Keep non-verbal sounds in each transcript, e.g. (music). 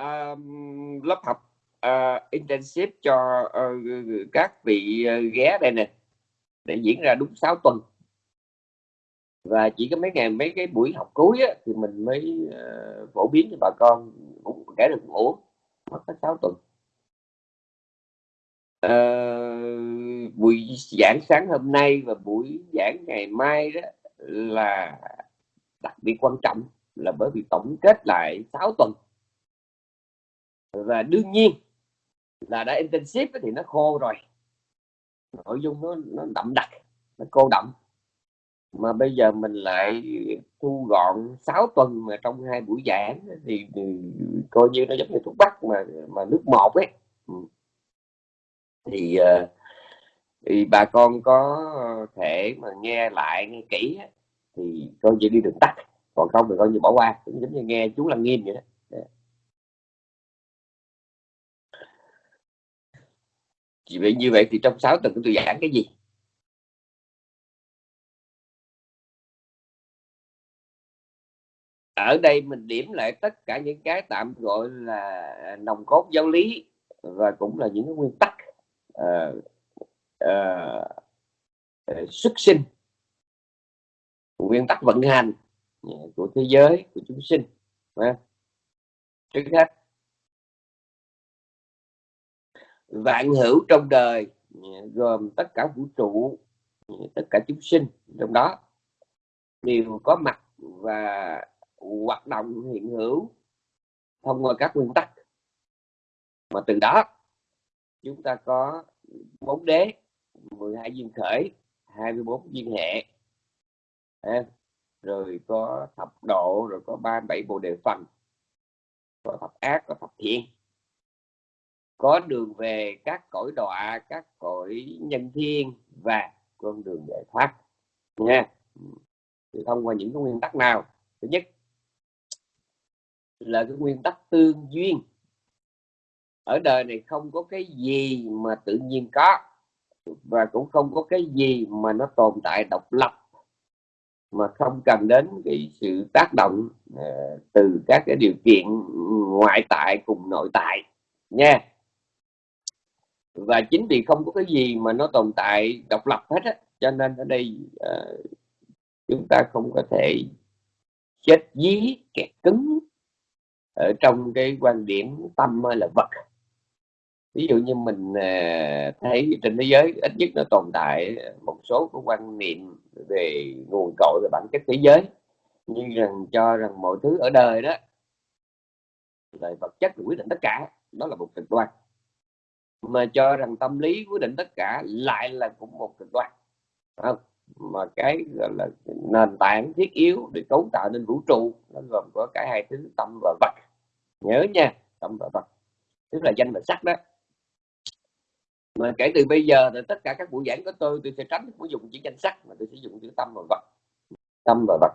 uh, lớp học ờ, uh, intensive cho uh, các vị uh, ghé đây nè để diễn ra đúng 6 tuần. Và chỉ có mấy ngày mấy cái buổi học cuối á, thì mình mới uh, phổ biến cho bà con cũng kể được ngủ mất có 6 tuần. Uh, buổi giảng sáng hôm nay và buổi giảng ngày mai đó là đặc biệt quan trọng là bởi vì tổng kết lại 6 tuần và đương nhiên là đã intensive thì nó khô rồi. Nội dung nó nó đậm đặc nó cô đậm. Mà bây giờ mình lại thu gọn 6 tuần mà trong hai buổi giảng thì, thì coi như nó giống như thuốc bắc mà mà nước một ấy. Ừ. Thì, ờ, thì bà con có thể mà nghe lại nghe kỹ thì coi như đi đường tắt. Còn không thì coi như bỏ qua cũng giống như nghe chú lăng nghiêm vậy đó. Chỉ vậy như vậy thì trong 6 tuần tôi giảng cái gì? Ở đây mình điểm lại tất cả những cái tạm gọi là nòng cốt giáo lý và cũng là những cái nguyên tắc uh, uh, xuất sinh. Nguyên tắc vận hành của thế giới của chúng sinh trước hết vạn hữu trong đời à, gồm tất cả vũ trụ à, tất cả chúng sinh trong đó. Đều có mặt và hoạt động hiện hữu thông qua các nguyên tắc. Mà từ đó, chúng ta có bốn đế 12 duyên khởi 24 duyên hệ. Rồi có thập độ, rồi có ba bảy bộ đề phần. Có thập ác, có thập thiện có đường về các cõi đọa các cõi nhân thiên và con đường giải thoát nha. Thì thông qua những cái nguyên tắc nào? Thứ nhất là cái nguyên tắc tương duyên. Ở đời này không có cái gì mà tự nhiên có và cũng không có cái gì mà nó tồn tại độc lập mà không cần đến cái sự tác động uh, từ các cái điều kiện ngoại tại cùng nội tại nha và chính vì không có cái gì mà nó tồn tại độc lập hết á cho nên ở đây uh, chúng ta không có thể chết dí kẹt cứng ở trong cái quan điểm tâm hay là vật. Ví dụ như mình uh, thấy trên thế giới ít nhất nó tồn tại một số cái quan niệm về nguồn cội về bản chất thế giới như rằng cho rằng mọi thứ ở đời đó là vật chất quyết định tất cả đó là một cực đoan mà cho rằng tâm lý quyết định tất cả lại là cũng một cực đoan. Không? mà cái gọi là nền tảng thiết yếu để cấu tạo nên vũ trụ, nó gồm có cả hai thứ, tâm và vật. Nhớ nha, tâm và vật. Tức là danh và sắc đó. Mà kể từ bây giờ thì tất cả các buổi giảng của tôi tôi sẽ tránh không dùng chữ danh sắc, mà tôi sẽ dùng chữ tâm và vật. Tâm và vật.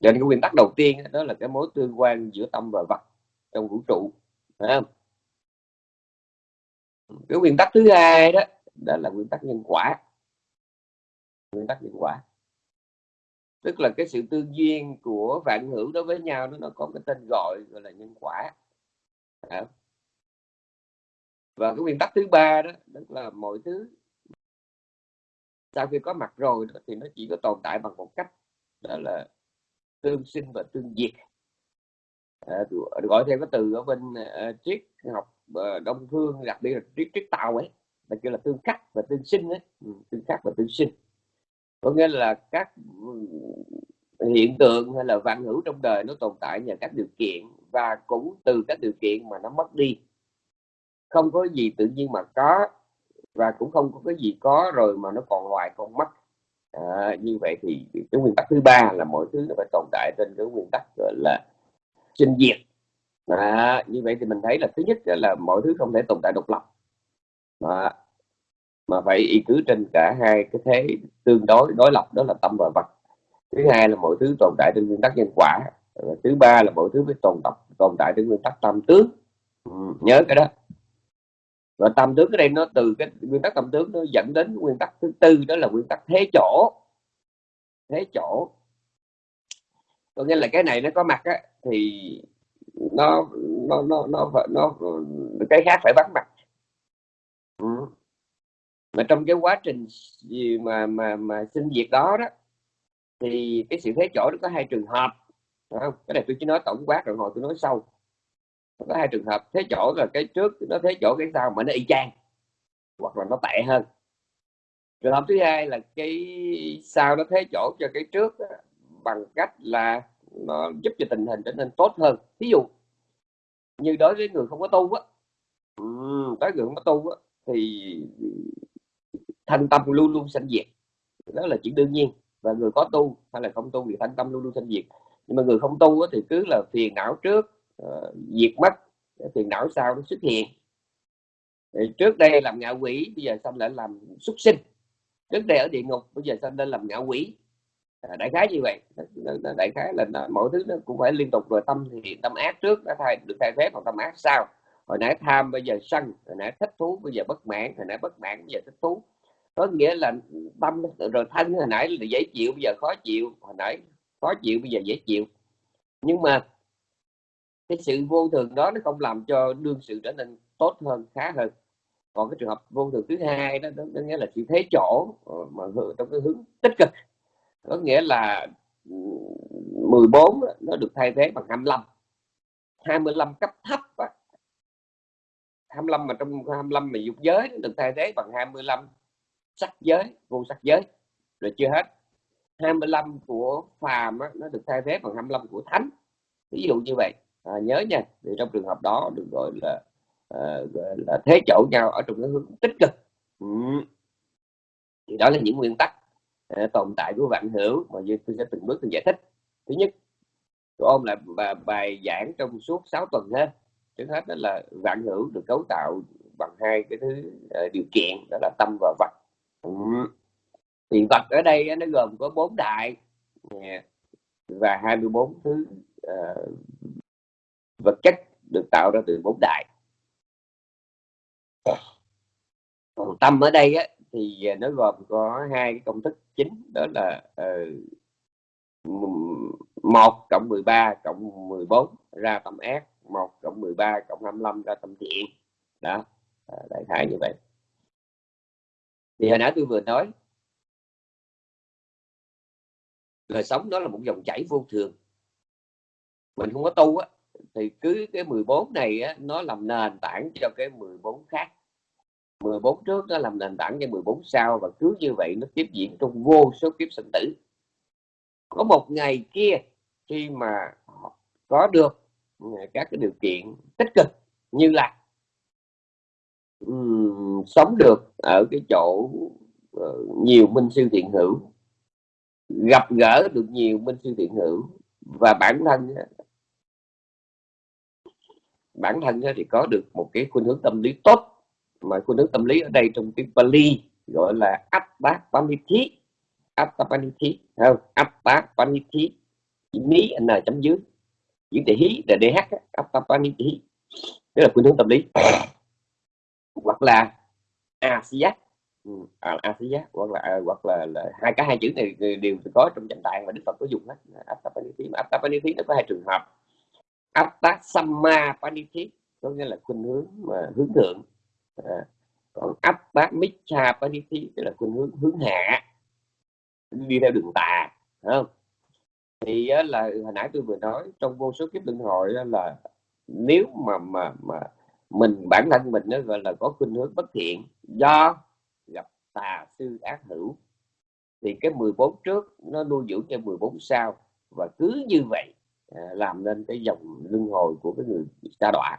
Cho nên cái nguyên tắc đầu tiên đó là cái mối tương quan giữa tâm và vật trong vũ trụ. Phải không? Cái nguyên tắc thứ hai đó đó là nguyên tắc nhân quả. Nguyên tắc nhân quả. Tức là cái sự tương duyên của vạn hữu đối với nhau nó có cái tên gọi gọi là nhân quả. Và cái nguyên tắc thứ ba đó tức là mọi thứ sau khi có mặt rồi thì nó chỉ có tồn tại bằng một cách đó là tương sinh và tương diệt. À, gọi theo cái từ ở bên uh, triết học đông phương đặc biệt là triết triết tàu ấy. Là kêu là tương khắc và tương sinh ấy. Ừ, tương khắc và tương sinh. Có nghĩa là các ừ, hiện tượng hay là vạn hữu trong đời nó tồn tại nhờ các điều kiện và cũng từ các điều kiện mà nó mất đi. Không có gì tự nhiên mà có và cũng không có cái gì có rồi mà nó còn hoài còn mất. À, như vậy thì cái nguyên tắc thứ ba là mọi thứ nó phải tồn tại trên cái nguyên tắc gọi là sinh diệt à, như vậy thì mình thấy là thứ nhất là mọi thứ không thể tồn tại độc lập. À, mà phải y cứ trên cả hai cái thế tương đối đối lập đó là tâm và vật. Thứ hai là mọi thứ tồn tại trên nguyên tắc nhân quả. Và thứ ba là mọi thứ phải tồn tập tồn tại trên nguyên tắc tâm tướng. Ừ, nhớ cái đó. Và tâm tướng cái đây nó từ cái nguyên tắc tâm tướng nó dẫn đến nguyên tắc thứ tư đó là nguyên tắc thế chỗ. Thế chỗ. Có nghĩa là cái này nó có mặt á, thì nó nó nó nó nó, nó cái khác phải bắt mặt ừ. mà trong cái quá trình gì mà mà mà sinh việc đó đó thì cái sự thế chỗ nó có hai trường hợp không? cái này tôi chỉ nói tổng quát rồi hồi tôi nói sâu có hai trường hợp thế chỗ là cái trước nó thế chỗ cái sau mà nó y chang hoặc là nó tệ hơn trường hợp thứ hai là cái sau nó thế chỗ cho cái trước đó, bằng cách là nó giúp cho tình hình trở nên tốt hơn. Ví dụ như đối với người không có tu á ừ, đối với người không có tu á thì thanh tâm luôn luôn sanh diệt. Đó là chuyện đương nhiên. Và người có tu hay là không tu thì thanh tâm luôn luôn sanh diệt. Nhưng mà người không tu á, thì cứ là phiền não trước uh, diệt mất phiền não sau nó xuất hiện. Thì trước đây làm ngạ quỷ bây giờ xong lại làm xuất sinh? Trước đây ở địa ngục bây giờ xong lên làm ngạ quỷ? À, đại khái như vậy. Đại khái là mọi thứ nó cũng phải liên tục rồi tâm thì tâm ác trước nó thay được thay thế bằng tâm ác sau. Hồi nãy tham bây giờ sân hồi nãy thích thú bây giờ bất mãn hồi nãy bất mãn bây giờ thích thú. Có nghĩa là tâm rồi thân hồi nãy là dễ chịu bây giờ khó chịu hồi nãy khó chịu bây giờ dễ chịu. Nhưng mà cái sự vô thường đó nó không làm cho đương sự trở nên tốt hơn khá hơn. Còn cái trường hợp vô thường thứ hai đó, đó, đó nghĩa là sự thế chỗ ờ, mà trong cái hướng tích cực có nghĩa là ừ, 14 nó được thay thế bằng 25 25 cấp thấp á. 25 mà trong 25 mà dục giới được thay thế bằng 25 sắc giới vô sắc giới rồi chưa hết. 25 của phàm á, nó được thay thế bằng 25 của thánh. Ví dụ như vậy. À, nhớ nha thì trong trường hợp đó được gọi là à, gọi là thế chỗ nhau ở trong cái hướng tích cực. Ừ. thì đó là những nguyên tắc uh, tồn tại của vạn hữu mà như tôi sẽ từng bước tôi giải thích. Thứ nhất tôi ôm lại bài, bài giảng trong suốt 6 tuần ha trước hết đó là vạn hữu được cấu tạo bằng hai cái thứ uh, điều kiện đó là tâm và vật. Ừ. thì vật ở đây nó gồm có bốn đại và 24 thứ uh, vật chất được tạo ra từ bốn đại. Còn tâm ở đây á, thì à, nó gồm có hai cái công thức chính đó là ờ, uh, 1 cộng 13 cộng 14 ra tầm ác 1 cộng 13 cộng 25 ra tầm thiện. Đó à, đại khái như vậy. Thì hồi nãy tôi vừa nói đời sống đó là một dòng chảy vô thường. Mình không có tu á thì cứ cái 14 này á, nó làm nền tảng cho cái 14 khác. 14 trước nó làm nền tảng cho 14 sau và cứ như vậy nó tiếp diễn trong vô số kiếp sinh tử. Có một ngày kia khi mà có được ừ, các cái điều kiện tích cực như là um, sống được ở cái chỗ uh, nhiều minh sư thiện hữu gặp gỡ được nhiều minh sư thiện hữu và bản thân bản thân thì có được một cái khuynh hướng tâm lý tốt mà khuynh hướng tâm lý ở đây trong tiếng Pali gọi là Appapanithi Appapanithi không? Attapaniti mí n chấm dưới. Chữ để hí là dh Appapanithi đó là khuynh hướng tâm lý. (coughs) Hoặc là Asia ừ, à, Asia hoặc là à, hoặc là, là hai cái hai chữ này đều có trong trạng tạng và Đức Phật có dùng hết Appapanithi mà Appapanithi nó có hai trường hợp. Attasamma panithi có nghĩa là khuynh hướng mà hướng thượng à, còn mít cha Paniti tức là khuynh hướng hướng hạ đi theo đường tà không? Thì là hồi nãy tôi vừa nói trong vô số kiếp luân hồi là nếu mà mà mà mình bản thân mình nó gọi là có khuynh hướng bất thiện do gặp tà sư ác hữu thì cái 14 trước nó nuôi dưỡng cho 14 sau và cứ như vậy À, làm nên cái dòng luân hồi của cái người xa đọa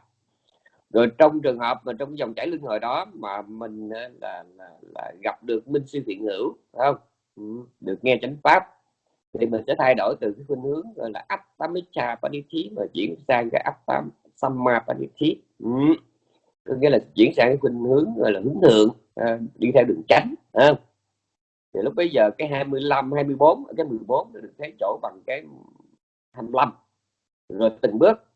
rồi trong trường hợp mà trong dòng chảy luân hồi đó mà mình ờ, là, là, là gặp được minh sư thiện hữu không ừ, được nghe chánh pháp thì mình sẽ thay đổi từ cái khuynh hướng gọi là attamicha thí mà chuyển sang cái áp tám samma paniti ừ. có nghĩa là chuyển sang cái khuynh hướng gọi là hướng thượng à, đi theo đường tránh à. thì lúc bây giờ cái 25 24 cái 14 được thấy chỗ bằng cái 25 rồi từng bước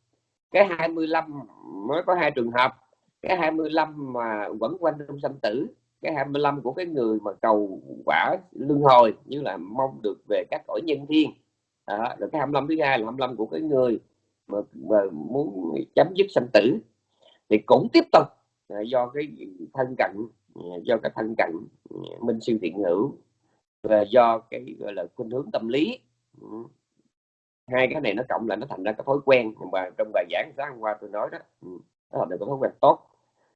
cái 25 mới có hai trường hợp. Cái 25 mà vẫn quanh trong sanh tử. Cái 25 của cái người mà cầu quả luân hồi như là mong được về các cõi nhân thiên. À, rồi cái 25 thứ hai là 25 của cái người mà, mà muốn chấm dứt sanh tử. Thì cũng tiếp tục à, do cái thân cận à, do cái thân cận à, minh siêu thiện hữu và do cái gọi là khuynh hướng tâm lý. Ừ hai cái này nó cộng lại nó thành ra cái thói quen. Mà trong bài giảng sáng hôm qua tôi nói đó ừ, nó thành được cái thói quen tốt.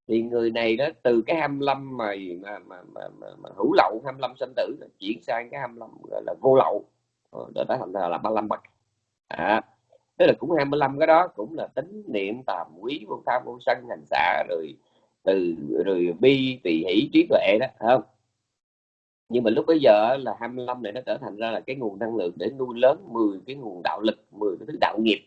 Thì người này đó từ cái 25 mà mà mà, mà, mà, mà hữu lậu 25 sinh tử chuyển sang cái 25 gọi là vô lậu. Ờ, đó đã thành ra là 35 bậc. À, tức là cũng 25 cái đó cũng là tính niệm tàm quý vô tham vô sân hành xạ rồi từ rồi bi tỳ hỷ trí tuệ đó không? Nhưng mà lúc bây giờ là 25 này nó trở thành ra là cái nguồn năng lượng để nuôi lớn 10 cái nguồn đạo lực 10 cái thứ đạo nghiệp.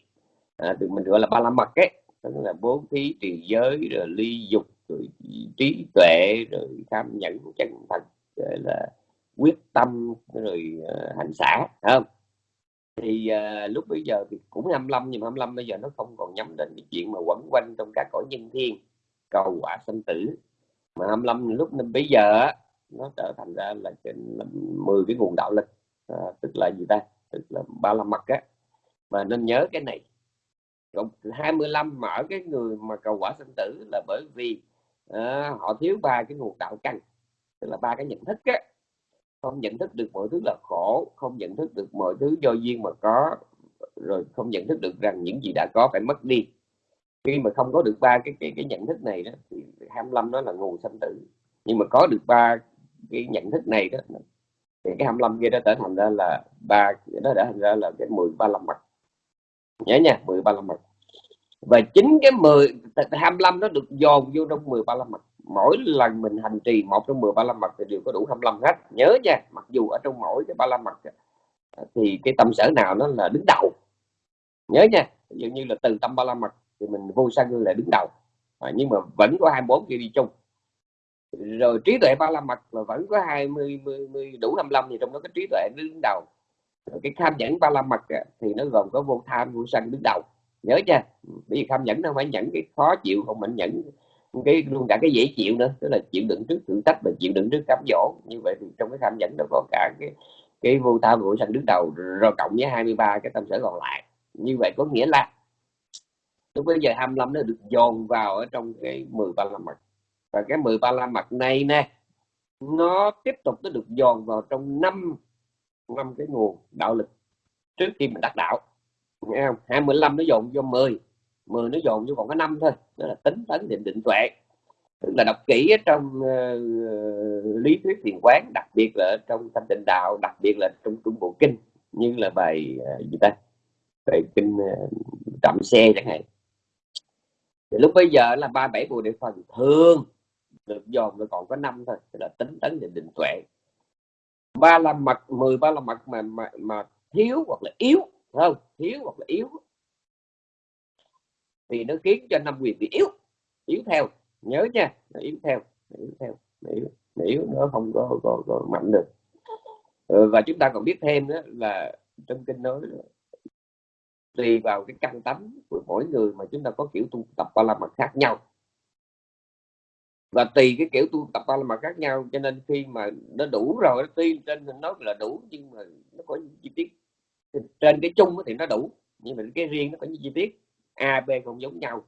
À, thì mình gọi là ba la mật ấy tức là bố thí trì giới rồi ly dục rồi trí tuệ rồi tham nhẫn chân thật rồi là quyết tâm rồi uh, hành xã không? Thì uh, lúc bây giờ thì cũng 25 nhưng mà 25 bây giờ nó không còn nhắm đến cái chuyện mà quẩn quanh trong các cõi nhân thiên cầu quả sinh tử. Mà 25 lúc năm bây giờ nó trở thành ra là, trên 10 cái nguồn đạo lực à, tức là gì ta? Tức là ba la mật á. Và nên nhớ cái này. Còn 25 mở cái người mà cầu quả sinh tử là bởi vì à, họ thiếu ba cái nguồn đạo căn tức là ba cái nhận thức á. Không nhận thức được mọi thứ là khổ không nhận thức được mọi thứ do duyên mà có rồi không nhận thức được rằng những gì đã có phải mất đi. Khi mà không có được ba cái cái cái nhận thức này đó thì 25 nó là nguồn sanh tử. Nhưng mà có được ba cái nhận thức này đó thì cái 25 kia đã trở thành ra là ba nó đã thành ra là cái 10 ba mặt. Nhớ nha 10 ba mặt. Và chính cái 10 25 nó được dồn vô trong 10 ba mặt. Mỗi lần mình hành trì một trong 10 ba mặt thì đều có đủ 25 hết. Nhớ nha mặc dù ở trong mỗi cái 35 mặt thì cái tâm sở nào nó là đứng đầu. Nhớ nha ví dụ như là từ tâm 35 mặt thì mình vô sân là đứng đầu. À, nhưng mà vẫn có 24 kia đi chung rồi trí tuệ ba la mật là vẫn có 20 10, 10, đủ 55 thì trong đó cái trí tuệ đứng đầu. Rồi cái tham nhẫn ba la mật thì nó gồm có vô tham vô sân đứng đầu. Nhớ chưa? Bởi vì tham nhẫn nó phải nhẫn cái khó chịu không mình nhẫn cái luôn cả cái dễ chịu nữa tức là chịu đựng trước thử thách và chịu đựng trước cám dỗ. Như vậy thì trong cái tham nhẫn nó có cả cái cái vô tham vô sân đứng đầu rồi cộng với 23 cái tâm sở còn lại. Như vậy có nghĩa là lúc bây giờ 25 nó được dồn vào ở trong cái 10 ba la mật và cái 10 ba la mặt này nè nó tiếp tục nó được dồn vào trong năm năm cái nguồn đạo lực trước khi mình đắc đạo. Nghe không? 25 nó dồn vô 10 10 nó dồn vô còn có năm thôi đó là tính tấn định định tuệ. Tức là đọc kỹ ở trong uh, lý thuyết thiền quán đặc biệt là trong thanh tịnh đạo đặc biệt là trong trung bộ kinh như là bài uh, gì ta? Bài kinh uh, trạm xe chẳng hạn. Thì lúc bây giờ là ba bảy bồ đề phần thường được dồn nó còn có năm thôi là tính tấn định định tuệ. Ba la mật mười ba la mật mà mà mà thiếu hoặc là yếu không? Thiếu hoặc là yếu. Thì nó khiến cho năm quyền bị yếu yếu theo. Nhớ nha nó yếu theo nó yếu theo nó yếu, nó yếu nó không có, có, có mạnh được. Ừ, và chúng ta còn biết thêm đó là trong kinh nói tùy vào cái căn tánh của mỗi người mà chúng ta có kiểu tu tập ba la mật khác nhau và tùy cái kiểu tu tập ba la mật khác nhau cho nên khi mà nó đủ rồi tuy trên mình nói là đủ nhưng mà nó có những chi tiết. Trên cái chung thì nó đủ nhưng mà cái riêng nó có những chi tiết. A b không giống nhau.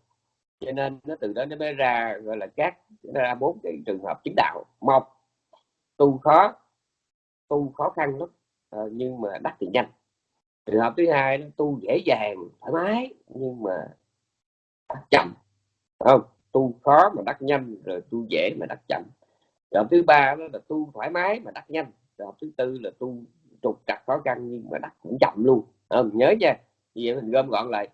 Cho nên nó từ đó nó mới ra gọi là các ra bốn cái trường hợp chứng đạo. Một tu khó tu khó khăn lắm à, nhưng mà đắc thì nhanh. Trường hợp thứ hai nó tu dễ dàng thoải mái nhưng mà chậm chậm không? Tu khó mà đắc nhanh, rồi tu dễ mà đắc chậm. Trường hợp thứ ba đó là tu thoải mái mà đắc nhanh. Trường hợp thứ tư là tu trục trặc khó khăn nhưng mà đắc cũng chậm luôn. Không nhớ nha. Vậy mình gom gọn lại.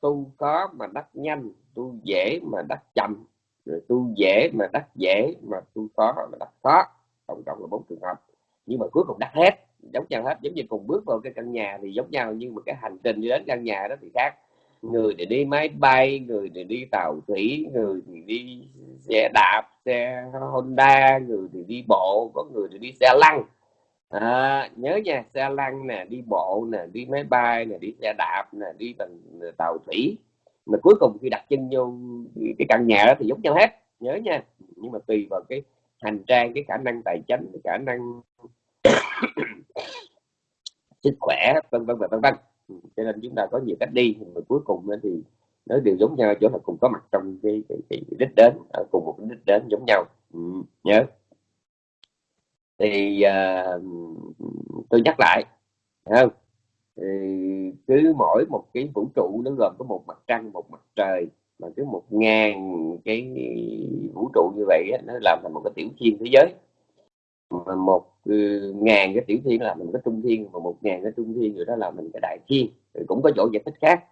Tu khó mà đắc nhanh, tu dễ mà đắc chậm, rồi tu dễ mà đắc dễ mà tu khó mà đắc khó. Tổng cộng là bốn trường hợp. Nhưng mà cuối cùng đắc hết, giống nhau hết. Giống như cùng bước vào cái căn nhà thì giống nhau, nhưng mà cái hành trình đi đến căn nhà đó thì khác người thì đi máy bay người thì đi tàu thủy người thì đi xe đạp xe honda người thì đi bộ có người thì đi xe lăn. À, nhớ nha xe lăn nè đi bộ nè đi máy bay nè đi xe đạp nè đi bằng tàu thủy. Mà cuối cùng khi đặt chân vô cái căn nhà đó thì giống nhau hết nhớ nha. Nhưng mà tùy vào cái hành trang cái khả năng tài chính cái khả năng (coughs) sức khỏe vân vân và vân vân cho nên chúng ta có nhiều cách đi mà cuối cùng thì nó đều giống nhau chỗ là cùng có mặt trong cái, cái, cái đích đến ở cùng một đích đến giống nhau. Ừ, nhớ. Thì uh, tôi nhắc lại không? Thì cứ mỗi một cái vũ trụ nó gồm có một mặt trăng một mặt trời mà cứ một ngàn cái vũ trụ như vậy nó làm thành một cái tiểu thiên thế giới mà một ừ, ngàn cái tiểu thiên là mình có trung thiên và một ngàn cái trung thiên rồi đó là mình cái đại thiên. Rồi cũng có chỗ giải thích khác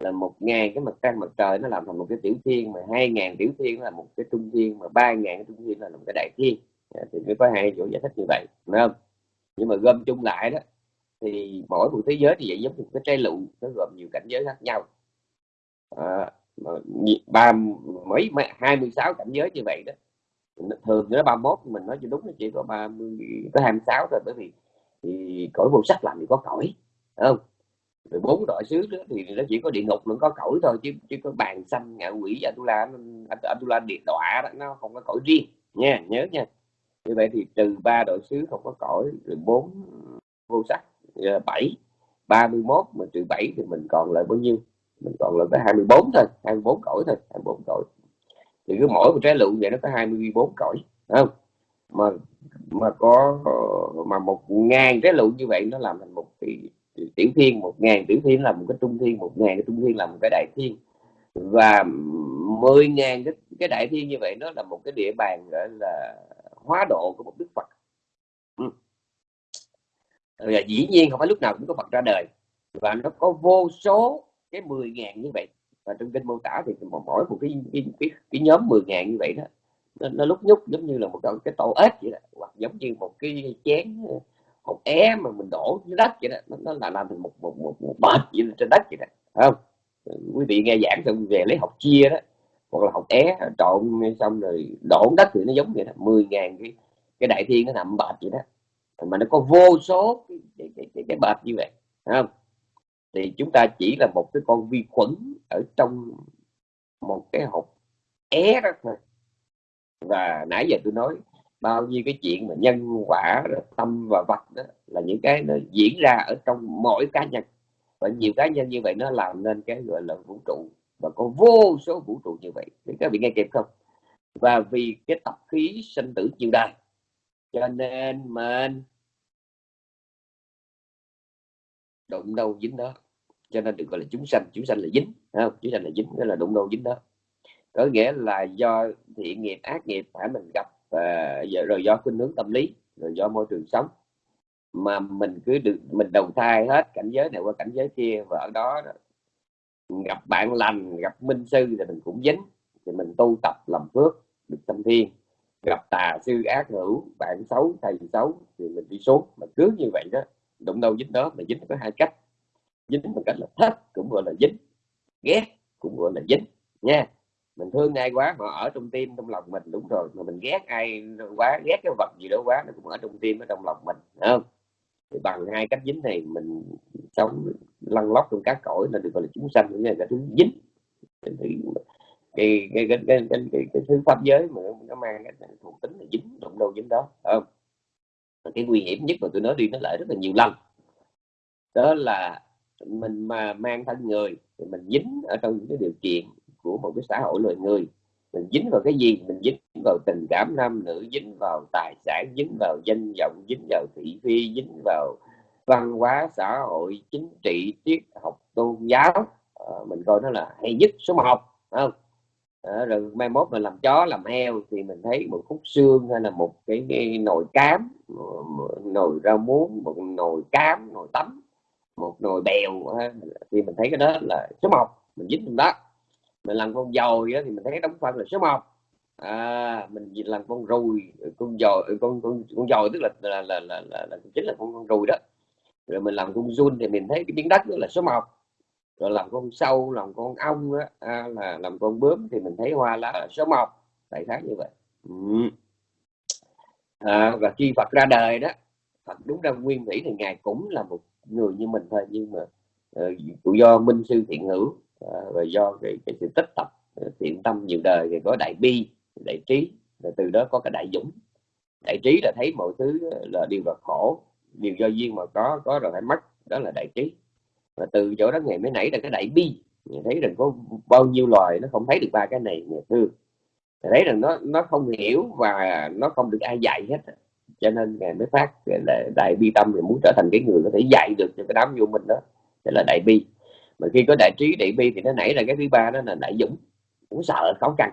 là một ngàn cái mặt trăng mặt trời nó làm thành một cái tiểu thiên mà hai ngàn tiểu thiên là một cái trung thiên mà ba ngàn cái trung thiên là một cái đại thiên. Dạ, thì mới có hai chỗ giải thích như vậy đúng không? Nhưng mà gom chung lại đó thì mỗi một thế giới thì vậy giống như cái trái lụ nó gồm nhiều cảnh giới khác nhau. À, ba mấy hai mươi sáu cảnh giới như vậy đó thường nó ba mốt, mình nói cho đúng là chỉ có ba mươi có hai mươi sáu thôi, bởi vì thì cõi vô sắc làm gì có cõi không? Rồi bốn đội xứ đó thì nó chỉ có địa ngục nó có cõi thôi, chứ chứ có bàn xanh ngạ quỷ, atula atula địa đọa đó, nó không có cõi riêng, nha, nhớ nha. Như vậy thì trừ ba đội xứ không có cõi rồi bốn vô sắc ờ, bảy, ba mươi mốt, mà trừ bảy thì mình còn lại bao nhiêu? Mình còn lại có 24 thôi 24 cõi thôi 24 cõi thì cứ mỗi một trái lựu vậy nó có 24 cõi không? Mà mà có mà một ngàn trái lựu như vậy nó làm thành một cái tiểu thiên một ngàn tiểu thiên là một cái trung thiên một ngàn cái trung thiên là một cái đại thiên. Và mười ngàn cái, cái đại thiên như vậy nó là một cái địa bàn gọi là hóa độ của một đức phật. Ừ. và dĩ nhiên không phải lúc nào cũng có phật ra đời. Và nó có vô số cái 10 ngàn như vậy và trong kinh mô tả thì mỗi một cái cái, cái, cái nhóm 10 ngàn như vậy đó nó, nó lúc nhúc giống như là một cái tổ ếch vậy đó hoặc giống như một cái chén ờ, hột é mà mình đổ dưới đất vậy đó nó, nó là làm thành một một một, một bệt vậy trên đất vậy đó không? Ờ, quý vị nghe giảng xong về lấy học chia đó hoặc là học é trộn xong rồi đổ đất thì nó giống vậy đó mười ngàn cái cái đại thiên nó nằm bệt vậy đó. Mà nó có vô số cái cái, cái, cái, cái bệt như vậy không? Thì chúng ta chỉ là một cái con vi khuẩn ở trong một cái hộp é đó thôi. Và nãy giờ tôi nói bao nhiêu cái chuyện mà nhân quả tâm và vật đó là những cái nó diễn ra ở trong mỗi cá nhân. Và nhiều cá nhân như vậy nó làm nên cái gọi là vũ trụ. Và có vô số vũ trụ như vậy. Thì các vị nghe kịp không? Và vì cái tập khí sinh tử chiều đài, cho nên mình đụng đâu dính đó cho nên được gọi là chúng sanh chúng sanh là dính không? Chúng sanh là dính, đó là đụng đâu dính đó. Có nghĩa là do thiện nghiệp, ác nghiệp phải mình gặp và rồi do khuynh hướng tâm lý, rồi do môi trường sống. Mà mình cứ được, mình đầu thai hết cảnh giới này qua cảnh giới kia và ở đó gặp bạn lành, gặp minh sư thì mình cũng dính. Thì mình tu tập làm phước, được tâm thiên gặp tà sư ác hữu, bạn xấu, thầy xấu thì mình đi xuống. Mà cứ như vậy đó, đụng đâu dính đó, mà dính có hai cách dính một cách là thích cũng gọi là dính ghét cũng gọi là dính nha. Mình thương ai quá họ ở trong tim trong lòng mình đúng rồi mà mình ghét ai quá ghét cái vật gì đó quá nó cũng ở trong tim ở trong lòng mình không? Thì bằng hai cách dính này mình sống lăn lóc trong các cõi là được gọi là chúng sanh cũng như là thứ dính. Cái cái cái cái, cái, cái, cái, cái thứ pháp giới mà nó mang cái thuộc tính là dính động đâu dính đó không? Cái nguy hiểm nhất mà tôi nói đi nó lại rất là nhiều lần đó là mình mà mang thân người thì mình dính ở trong những cái điều kiện của một cái xã hội loài người. Mình dính vào cái gì? Mình dính vào tình cảm nam nữ dính vào tài sản dính vào danh vọng dính vào thị phi dính vào văn hóa xã hội chính trị triết học tôn giáo. À, mình coi nó là hay nhất số một không? À, rồi mai mốt mình làm chó làm heo thì mình thấy một khúc xương hay là một cái, cái nồi cám nồi rau muống một nồi cám nồi tắm một nồi bèo thì mình thấy cái đó là số một mình dính trong đó. Mình làm con dồi thì mình thấy cái đóng phân là số một. À, mình làm con rùi con dồi con con con dồi tức là là là, là, là, là chính là con con rùi đó. Rồi mình làm con run thì mình thấy cái miếng đất đó là số một. Rồi làm con sâu làm con ong đó, à, là làm con bướm thì mình thấy hoa lá là số một. Đại khái như vậy. Ừ. à, và khi Phật ra đời đó Phật đúng ra nguyên thủy thì ngài cũng là một người như mình thôi nhưng mà uh, do minh sư thiện hữu uh, và do cái, cái sự tích tập uh, thiện tâm nhiều đời thì có đại bi đại trí và từ đó có cái đại dũng. Đại trí là thấy mọi thứ ờ, là điều là khổ điều do duyên mà có có rồi phải mất đó là đại trí. Và từ chỗ đó ngày mới nảy ra cái đại bi mình thấy rằng có bao nhiêu loài nó không thấy được ba cái này ngày thương thấy rằng nó nó không hiểu và nó không được ai dạy hết cho nên ngài mới phát là đại bi tâm thì muốn trở thành cái người có thể dạy được cho cái đám vô mình đó đó là đại bi. Mà khi có đại trí đại bi thì nó nảy ra cái thứ ba đó là đại dũng. Cũng sợ khó khăn.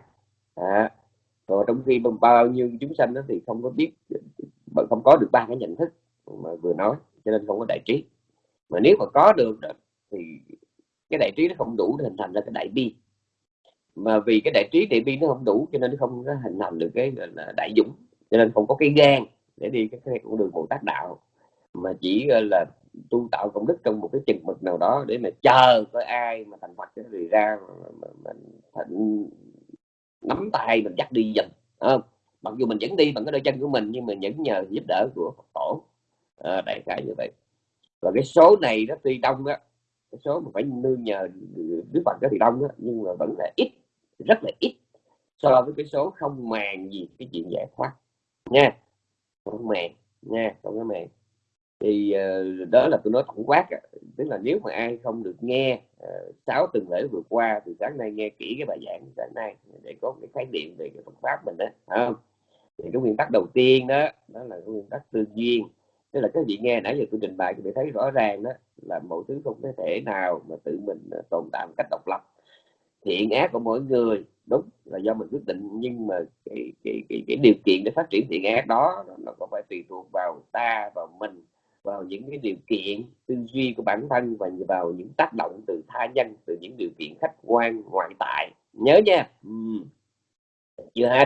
À, rồi trong khi bao nhiêu chúng sanh đó thì không có biết không có được ba cái nhận thức mà vừa nói cho nên không có đại trí. Mà nếu mà có được thì cái đại trí nó không đủ để hình thành ra cái đại bi. Mà vì cái đại trí đại bi nó không đủ cho nên nó không có hình thành được cái là đại dũng. Cho nên không có cái gan để đi cái, cái con đường bồ tát đạo. Mà chỉ là tu tạo công đức trong một cái chừng mực nào đó để mà chờ có ai mà thành phật thì ra mình thịnh thành nắm tay mình dắt đi dần không? Mặc dù mình vẫn đi bằng cái đôi chân của mình nhưng mà vẫn nhờ giúp đỡ của Phật tổ. À, đại khái như vậy. Và cái số này nó tuy đông á cái số mà phải nương nhờ Đức Phật đó thì đông á nhưng mà vẫn là ít rất là ít so với cái số không màng gì cái chuyện giải thoát. Nha con mẹ nha con cái mẹ thì uh, đó là tôi nói tổng quát tức là nếu mà ai không được nghe uh, sáu tuần lễ vừa qua thì sáng nay nghe kỹ cái bài giảng sáng nay để có cái khái niệm về cái Phật pháp mình đó không? Thì cái nguyên tắc đầu tiên đó đó là cái nguyên tắc tư duyên tức là các vị nghe nãy giờ tôi trình bày thì thấy rõ ràng đó là mọi thứ không có thể nào mà tự mình ờ, tồn tại một cách độc lập thiện ác của mỗi người. Đúng là do mình quyết định nhưng mà cái, cái, cái, cái điều kiện để phát triển thiện ác đó nó có phải tùy thuộc vào ta vào mình vào những cái điều kiện tư duy của bản thân và vào những tác động từ tha nhân từ những điều kiện khách quan ngoại tại. Nhớ nha. Ừ. chưa hết.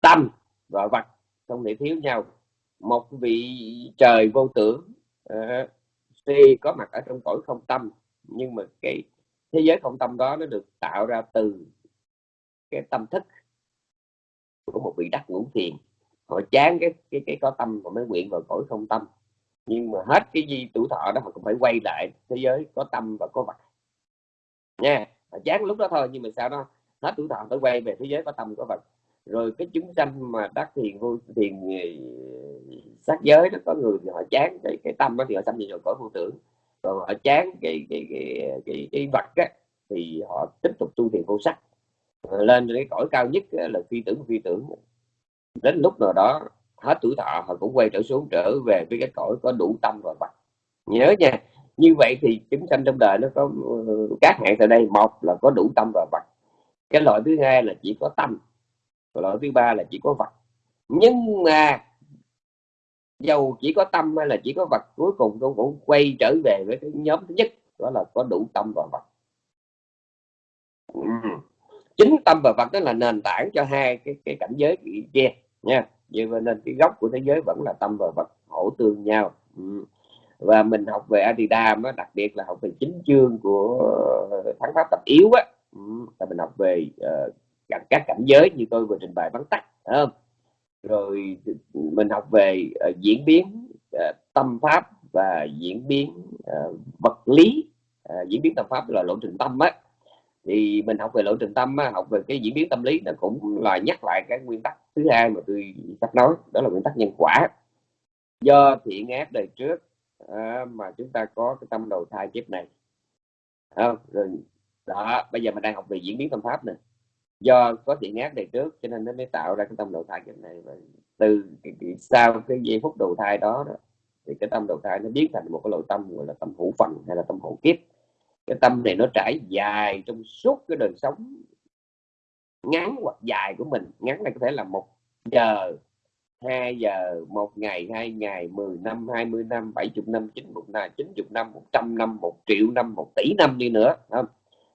Tâm và vật không thể thiếu nhau. Một vị trời vô tưởng uh, tuy có mặt ở trong cõi không tâm nhưng mà cái thế giới không tâm đó nó được tạo ra từ cái tâm thức của một vị đắc ngũ thiền. Họ chán cái cái cái có tâm và mới nguyện vào cõi không tâm. Nhưng mà hết cái gì tuổi thọ đó họ cũng phải quay lại thế giới có tâm và có vật. Nha, họ chán lúc đó thôi nhưng mà sao đó? Hết tuổi thọ phải quay về thế giới có tâm, có vật. Rồi cái chúng sanh mà đắc thiền, vô thiền ờ, sát giới nó có người thì họ chán cái cái tâm đó thì họ sanh rồi cõi vô tưởng và họ chán cái cái cái cái, cái vật á, thì họ tiếp tục tu thiền vô sắc. Lên cái cõi cao nhất là phi tưởng phi tưởng. Đến lúc nào đó hết tuổi thọ họ cũng quay trở xuống trở về với cái cõi có đủ tâm và vật nhớ nha như vậy thì chúng sanh trong đời nó có ừ, các hạng tại đây. Một là có đủ tâm và vật cái loại thứ hai là chỉ có tâm loại thứ ba là chỉ có vật nhưng mà dầu chỉ có tâm hay là chỉ có vật cuối cùng cũng cũng quay trở về với cái nhóm thứ nhất đó là có đủ tâm và vật. Ừ. Chính tâm và vật đó là nền tảng cho hai cái cái cảnh giới kia nha. Vậy nên cái gốc của thế giới vẫn là tâm và vật hỗ tương nhau. Ừ. Và mình học về Adidam á, đặc biệt là học về chính chương của ờ, thắng pháp tập yếu á. Ừ. Là mình học về uh, các cảnh giới như tôi vừa trình bày vắn tắt không? Rồi mình học về uh, diễn biến uh, tâm pháp và diễn biến uh, vật lý. Uh, diễn biến tâm pháp là lộ trình tâm á. Thì mình học về lộ trình tâm á, học về cái diễn biến tâm lý nó cũng là nhắc lại cái nguyên tắc thứ hai mà tôi sắp nói đó là nguyên tắc nhân quả. Do thiện ác đời trước uh, mà chúng ta có cái tâm đầu thai kiếp này. À, rồi đó bây giờ mình đang học về diễn biến tâm pháp này do có thiện ác đời trước cho nên nó mới tạo ra cái tâm đầu thai kiếp này. Và từ cái, cái, sau cái giây phút đầu thai đó, đó thì cái tâm đầu thai nó biến thành một cái loại tâm gọi là tâm hữu phần hay là tâm hữu kiếp. Cái tâm này nó trải dài trong suốt cái đời sống ngắn hoặc dài của mình. Ngắn này có thể là một giờ 2 giờ 1 ngày 2 ngày 10 năm 20 năm 70 năm 90 năm 90 năm 100 năm 1 triệu năm 1 tỷ năm đi nữa không?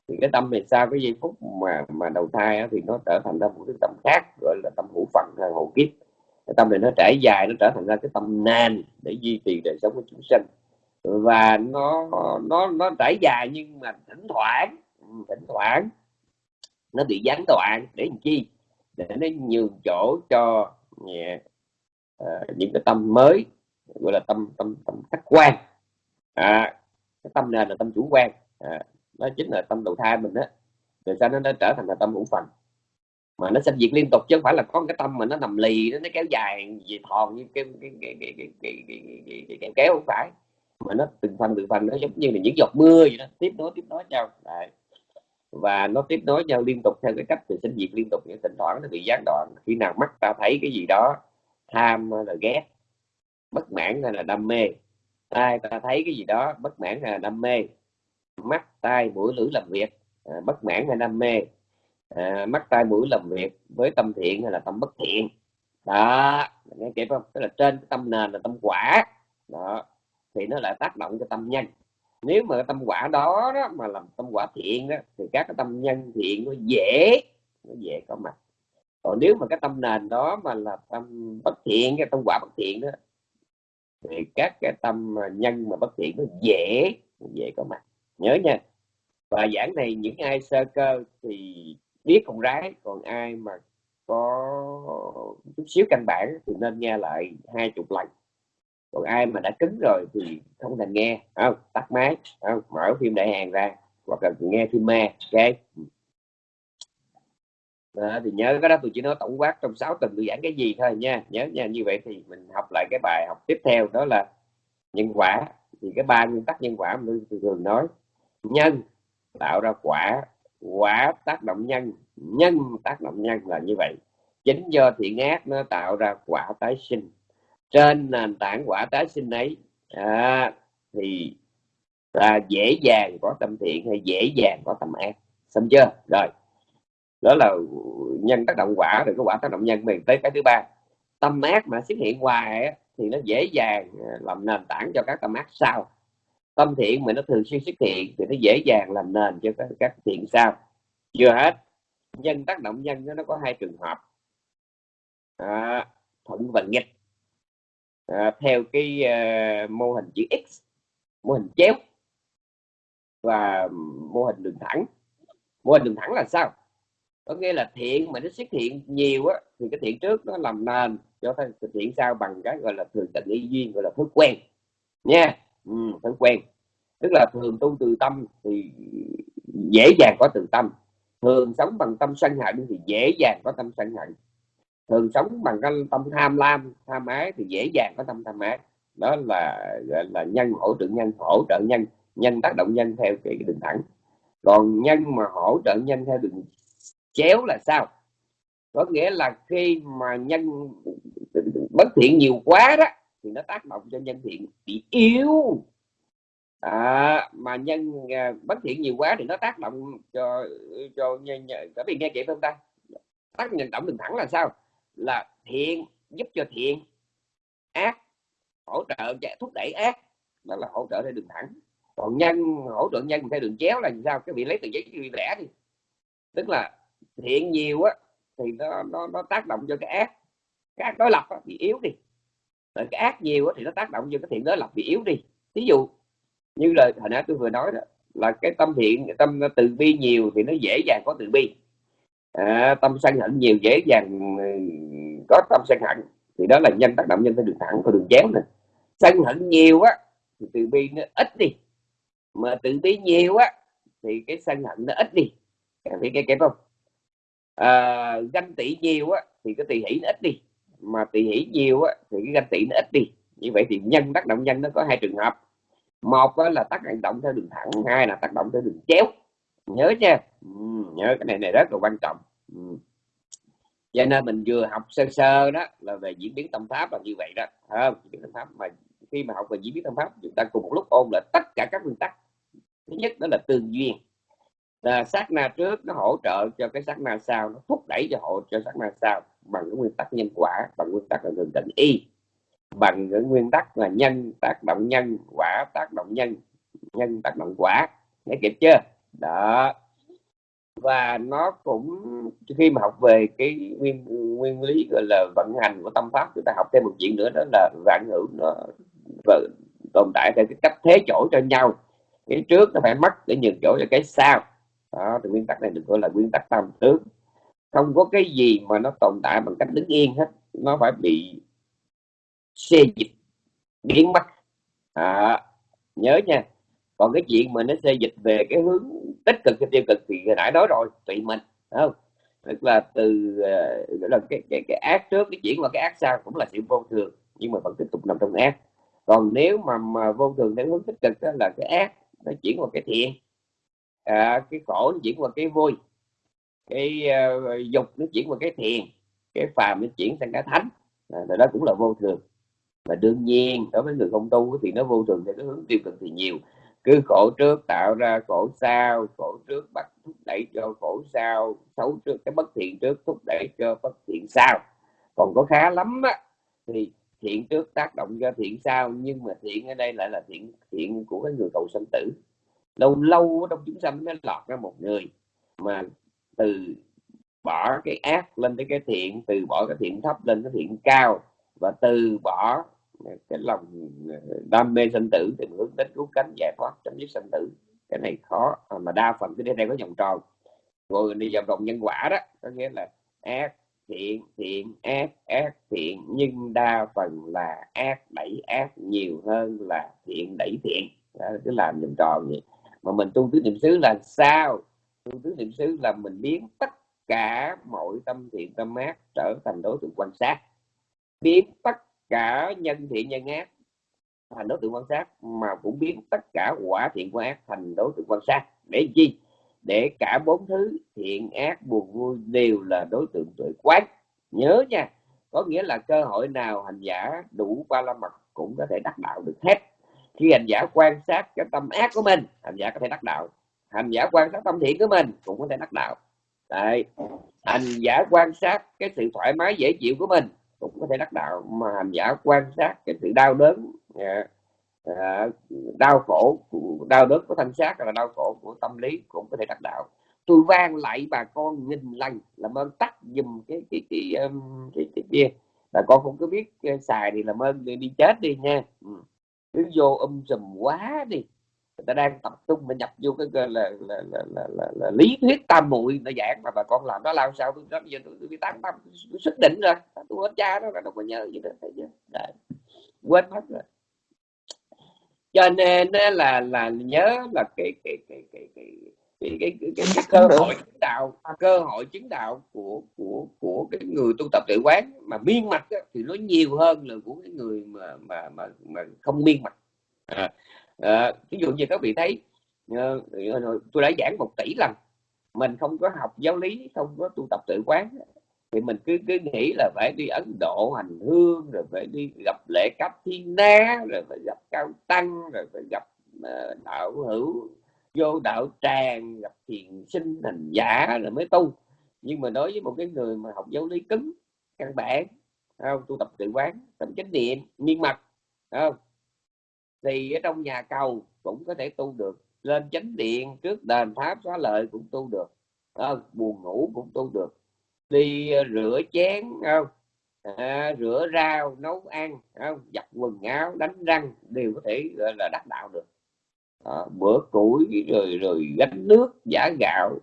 Thì cái tâm này sau cái giây phút mà mà đầu thai thì nó trở thành ra một cái tâm khác gọi là tâm hữu phận hay hậu kiếp. Cái tâm này nó trải dài nó trở thành ra cái tâm nền để duy trì đời sống của chúng sinh. Và nó nó nó trải dài nhưng mà thỉnh thoảng thỉnh thoảng nó bị gián đoạn. Để làm chi? Để nó nhường chỗ cho yeah, uh, những cái tâm mới gọi là tâm tâm tâm khách quan. À, cái tâm này là tâm chủ quan. À, nó chính là tâm đầu thai mình á, rồi sao nó, nó trở thành là tâm hữu phần mà nó sinh diệt liên tục chứ không phải là có cái tâm mà nó nằm lì nó, nó kéo dài gì thòn như cái cái cái cái cái cái, cái, cái, cái, cái kéo không phải mà nó từng phần từng phần nó giống như là những giọt mưa vậy đó tiếp nối tiếp nối nhau Đấy. và nó tiếp nối nhau liên tục theo cái cách từ sinh diệt liên tục những thỉnh thoảng nó bị gián đoạn khi nào mắt ta thấy cái gì đó tham hay là ghét bất mãn hay là đam mê tai ta thấy cái gì đó bất mãn hay là đam mê mắt tai mũi lưỡi làm việc à, bất mãn hay đam mê. À, mắt tai mũi làm việc với tâm thiện hay là tâm bất thiện. Đó nghe kịp không? Tức là trên cái tâm nền là tâm quả. Đó thì nó lại tác động cho tâm nhân. Nếu mà cái tâm quả đó, đó mà làm tâm quả thiện đó thì các cái tâm nhân thiện nó dễ nó dễ có mặt. Còn nếu mà cái tâm nền đó mà là tâm bất thiện cái tâm quả bất thiện đó thì các cái tâm nhân mà bất thiện nó dễ dễ có mặt nhớ nha. Và giảng này những ai sơ cơ thì biết con rái còn ai mà có chút xíu căn bản thì nên nghe lại hai chục lần. Còn ai mà đã cứng rồi thì không cần nghe. Không tắt máy không mở phim đại hàng ra hoặc là nghe phim ma ok? Đó, thì nhớ cái đó tôi chỉ nói tổng quát trong 6 tuần tôi giảng cái gì thôi nha. Nhớ nha như vậy thì mình học lại cái bài học tiếp theo đó là nhân quả. Thì cái ba nguyên tắc nhân quả mình thường nói nhân tạo ra quả. Quả tác động nhân. Nhân tác động nhân là như vậy. Chính do thiện ác nó tạo ra quả tái sinh. Trên nền tảng quả tái sinh ấy à, thì là dễ dàng có tâm thiện hay dễ dàng có tâm ác. Xong chưa? Rồi. Đó là nhân tác động quả rồi có quả tác động nhân. Mình tới cái thứ ba. Tâm ác mà xuất hiện hoài thì nó dễ dàng à, làm nền tảng cho các tâm ác sau tâm thiện mà nó thường xuyên xuất hiện thì nó dễ dàng làm nền cho các, các thiện sau. Chưa hết. Nhân tác động nhân nó có hai trường hợp. À, thuận và nghịch. À, theo cái à, mô hình chữ x mô hình chéo và mô hình đường thẳng. Mô hình đường thẳng là sao? Có nghĩa là thiện mà nó xuất hiện nhiều á thì cái thiện trước nó làm nền cho cái thiện sau bằng cái gọi là thường tình y duyên gọi là thói quen. Nha ừ, thói quen. Tức là thường tu từ tâm thì dễ dàng có từ tâm. Thường sống bằng tâm sân hận thì dễ dàng có tâm sân hận. Thường sống bằng cái tâm tham lam tham ái thì dễ dàng có tâm tham ái. Đó là gọi là nhân hỗ trợ nhân hỗ trợ nhân. Nhân tác động nhân theo cái đường thẳng. Còn nhân mà hỗ trợ nhân theo đường chéo là sao? Có nghĩa là khi mà nhân bất thiện nhiều quá đó thì nó tác động cho nhân thiện bị yếu. À, mà nhân à, bất thiện nhiều quá thì nó tác động cho cho nhân có bị nghe kịp không ta? Tác động đường thẳng là sao? Là thiện giúp cho thiện ác hỗ trợ thúc đẩy ác đó là hỗ trợ theo đường thẳng. Còn nhân hỗ trợ nhân theo đường chéo là sao? Cái vị lấy từ giấy bị vẽ đi. Tức là thiện nhiều á thì nó nó, nó tác động cho cái ác. Các đối lập á, bị yếu đi nên cái ác nhiều thì nó tác động vô cái thiện đó là bị yếu đi. Ví dụ như lời hồi nãy tôi vừa nói đó là cái tâm thiện tâm từ bi nhiều thì nó dễ dàng có từ bi. À, tâm sân hận nhiều dễ dàng ừ, có tâm sân hận thì đó là nhân tác động nhân theo đường thẳng có đường chéo này sân hận nhiều á thì từ bi nó ít đi. Mà từ bi nhiều á thì cái sân hận nó ít đi. Các cái nghe không? À, ganh tị nhiều á thì cái tỳ hỷ nó ít đi mà tỳ hỷ nhiều á thì cái ganh tị nó ít đi. Như vậy thì nhân tác động nhân nó có hai trường hợp. Một là tác động theo đường thẳng hai là tác động theo đường chéo. Nhớ nha. Ừ, nhớ cái này này rất là quan trọng. Ừ. cho nên mình vừa học sơ sơ đó là về diễn biến tâm pháp là như vậy đó. Không? Diễn biến tâm pháp mà khi mà học về diễn biến tâm pháp chúng ta cùng một lúc ôn lại tất cả các nguyên tắc. Thứ nhất đó là tương duyên. Là sát na trước nó hỗ trợ cho cái sát na sau nó thúc đẩy cho hỗ cho sát na sau bằng cái nguyên tắc nhân quả, bằng nguyên tắc là thường định y. Bằng cái nguyên tắc là nhân tác động nhân quả, tác động nhân nhân tác động quả. Nghe kịp chưa? Đó. Và nó cũng, khi mà học về cái nguyên nguyên lý gọi là vận hành của tâm pháp chúng ta học thêm một chuyện nữa, đó là vạn hữu nó tồn tại theo cái cách thế chỗ cho nhau. Cái trước nó phải mất để nhường chỗ cho cái sau. Đó, thì nguyên tắc này được gọi là nguyên tắc tam tướng không có cái gì mà nó tồn tại bằng cách đứng yên hết. Nó phải bị xê dịch biến mất. À, nhớ nha. Còn cái chuyện mà nó xê dịch về cái hướng tích cực hay tiêu cực thì hồi nãy nói rồi tùy mình không? Tức là từ ờ, là cái, cái cái ác trước cái chuyển qua cái ác sau cũng là sự vô thường nhưng mà vẫn tiếp tục nằm trong ác. Còn nếu mà, mà vô thường theo hướng tích cực đó là cái ác nó chuyển qua cái thiện. À, cái khổ nó chuyển qua cái vui cái uh, dục nó chuyển qua cái thiền cái phàm nó chuyển sang cái thánh. À, đó cũng là vô thường. Và đương nhiên đối với người không tu thì nó vô thường theo cái hướng tiêu cực thì nhiều. Cứ khổ trước tạo ra khổ sau khổ trước bắt thúc đẩy cho khổ sau xấu trước cái bất thiện trước thúc đẩy cho bất thiện sau. Còn có khá lắm á thì thiện trước tác động cho thiện sau nhưng mà thiện ở đây lại là thiện thiện của cái người cầu sanh tử. Lâu lâu trong chúng sanh mới lọt ra một người mà từ bỏ cái ác lên tới cái thiện từ bỏ cái thiện thấp lên cái thiện cao và từ bỏ cái lòng ờ, đam mê sinh tử thì hướng đến cứu cánh giải thoát chấm dứt sinh tử. Cái này khó à, mà đa phần cái đây có vòng tròn. Rồi đi vòng tròn nhân quả đó có nghĩa là ác thiện thiện ác ác thiện nhưng đa phần là ác đẩy ác nhiều hơn là thiện đẩy thiện. Đó, cứ làm vòng tròn vậy. Mà mình tu tứ niệm xứ là sao? Tu tứ niệm xứ là mình biến tất cả mọi tâm thiện, tâm ác trở thành đối tượng quan sát. Biến tất cả nhân thiện, nhân ác thành đối tượng quan sát, mà cũng biến tất cả quả thiện, quả ác thành đối tượng quan sát. Để chi? Để cả bốn thứ thiện, ác, buồn, vui đều là đối tượng tuệ quán. Nhớ nha, có nghĩa là cơ hội nào hành giả đủ ba la mật cũng có thể đắc đạo được hết. Khi hành giả quan sát cái tâm ác của mình, hành giả có thể đắc đạo hành giả quan sát tâm thiện của mình cũng có thể đắc đạo. Đấy. hành giả quan sát cái sự thoải mái dễ chịu của mình cũng có thể đắc đạo. Mà hành giả quan sát cái sự đau đớn à, à, đau khổ đau đớn của thân xác là đau khổ của tâm lý cũng có thể đắc đạo. Tôi vang lại bà con nghìn lần làm ơn tắt dùm cái cái cái cái, cái, cái kia. Bà con không có biết à, xài thì làm ơn đi, đi chết đi nha. Ừ. Cứ vô um sùm quá đi ta đang tập trung mà nhập vô cái là là, là, là, là, là, là lý thuyết tam muội nó giảng mà bà con làm đó làm sao tôi đó bây giờ tôi, bị tám tâm tôi xác định rồi tôi hết cha đó là đâu có nhớ gì đó thấy chưa? Đấy. quên mất rồi. Cho nên là là nhớ là cái cái cái cái cái cái, cái, cái, cái, cái cơ hội chứng đạo cơ hội chứng đạo của của của cái người tu tập tự quán mà miên mạch thì nó nhiều hơn là của cái người mà mà mà, mà không miên mạch à, Ờ, à, ví dụ như các vị thấy ờ, ờ, tôi đã giảng một tỷ lần mình không có học giáo lý không có tu tập tự quán thì mình cứ cứ nghĩ là phải đi Ấn Độ hành hương rồi phải đi gặp lễ cấp thiên na rồi phải gặp cao tăng rồi phải gặp đạo hữu vô đạo tràng gặp thiền sinh hành giả rồi mới tu. Nhưng mà đối với một cái người mà học giáo lý cứng căn bản không? Tu tập tự quán tâm chánh niệm miên mật không? Thì ở trong nhà cầu cũng có thể tu được lên chánh điện trước đền pháp xóa lợi cũng tu được à, buồn ngủ cũng tu được. Đi ờ, rửa chén không à, rửa rau nấu ăn không giặt quần áo đánh răng đều có thể gọi là đắc đạo được. À, bữa củi rồi rồi gánh nước giả gạo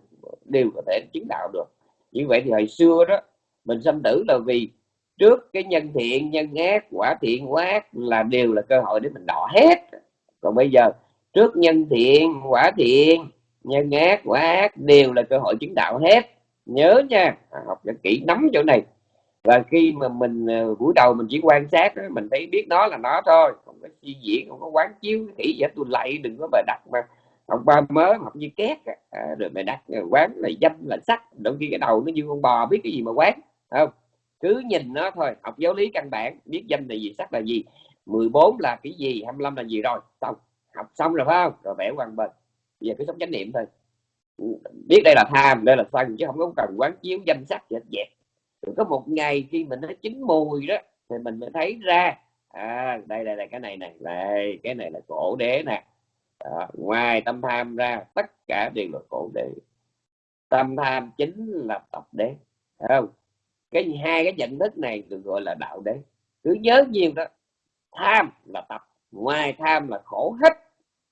đều có thể chứng đạo được. Như vậy thì hồi xưa đó mình sanh tử là vì trước cái nhân thiện nhân ác quả thiện quả ác là đều là cơ hội để mình đọ hết. Còn bây giờ trước nhân thiện quả thiện nhân ác quả ác đều là cơ hội chứng đạo hết. Nhớ nha à, học cho kỹ nắm chỗ này. Và khi mà mình à, buổi đầu mình chỉ quan sát mình thấy biết nó là nó thôi không có suy diễn không có quán chiếu kỹ vậy tôi lạy đừng có bài đặt mà học ba mới học như két à, rồi mày đặt quán là danh là sắc đôi khi cái đầu nó như con bò biết cái gì mà quán không? Cứ nhìn nó thôi. Học giáo lý căn bản biết danh là gì sắc là gì. 14 là cái gì 25 là gì rồi. Xong học xong rồi phải không? Rồi vẽ hoàng bình bây giờ cứ sống chánh niệm thôi. Biết đây là tham đây là sân chứ không có cần quán chiếu danh sắc gì hết vậy. Rồi có một ngày khi mình nó chín mùi đó thì mình mới thấy ra à đây đây là cái này này đây cái này là cổ đế nè. À, ngoài tâm tham ra tất cả đều là cổ đế. Tâm tham chính là tập đế không? Cái hai cái nhận thức này được gọi là đạo đế. Cứ nhớ nhiều đó tham là tập ngoài tham là khổ hết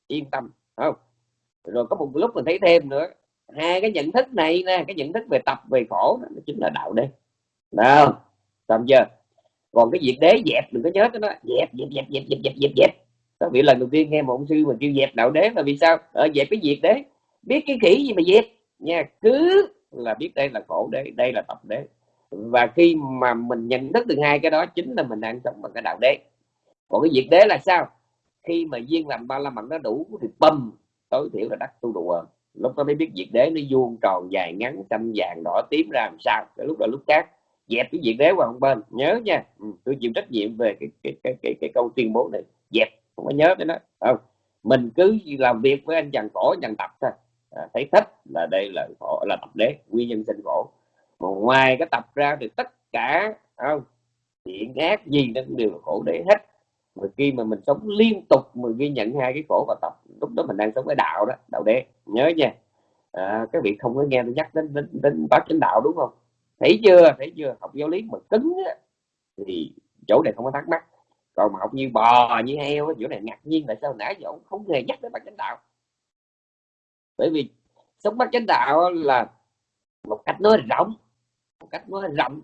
yên tâm không? Rồi có một lúc mình thấy thêm nữa hai cái nhận thức này nè cái nhận thức về tập về khổ đó, nó chính là đạo đế. Nào xong chưa? Còn cái việc đế dẹp đừng có nhớ cái nó dẹp dẹp dẹp dẹp dẹp dẹp dẹp dẹp. Có bị lần đầu tiên nghe một ông sư mà kêu dẹp đạo đế là vì sao? Ở dẹp cái việc đế. Biết cái khỉ gì mà dẹp? Nha cứ là biết đây là khổ đế đây là tập đế và khi mà mình nhận thức được hai cái đó chính là mình đang sống bằng cái đạo đế. Còn cái diệt đế là sao? Khi mà duyên làm ba la mật nó đủ thì bầm tối thiểu là đắc tu đồ lúc đó mới biết diệt đế nó vuông tròn dài ngắn xanh vàng đỏ tím ra làm sao. Cái lúc đó lúc khác dẹp cái diệt đế qua một bên. Nhớ nha ừ, tôi chịu trách nhiệm về cái cái cái cái, cái câu tuyên bố này. Dẹp không có nhớ cái đó. Không mình cứ làm việc với anh chàng khổ chàng tập thôi. À, thấy thích là đây là khổ là tập đế nguyên nhân sinh khổ còn ngoài cái tập ra thì tất cả không thiện ác gì nó cũng đều là khổ đế hết. Mà khi mà mình sống liên tục mà ghi nhận hai cái khổ và tập lúc đó mình đang sống cái đạo đó đạo đế. Nhớ nha. À, các vị không có nghe tôi nhắc đến đến, đến bác chánh đạo đúng không? Thấy chưa? Thấy chưa? Học giáo lý mà cứng á, thì chỗ này không có thắc mắc. Còn mà học như bò như heo á, chỗ này ngạc nhiên là sao nãy giờ ông không hề nhắc đến bác chánh đạo? Bởi vì sống bác chánh đạo là một cách nói rộng cách nó rộng.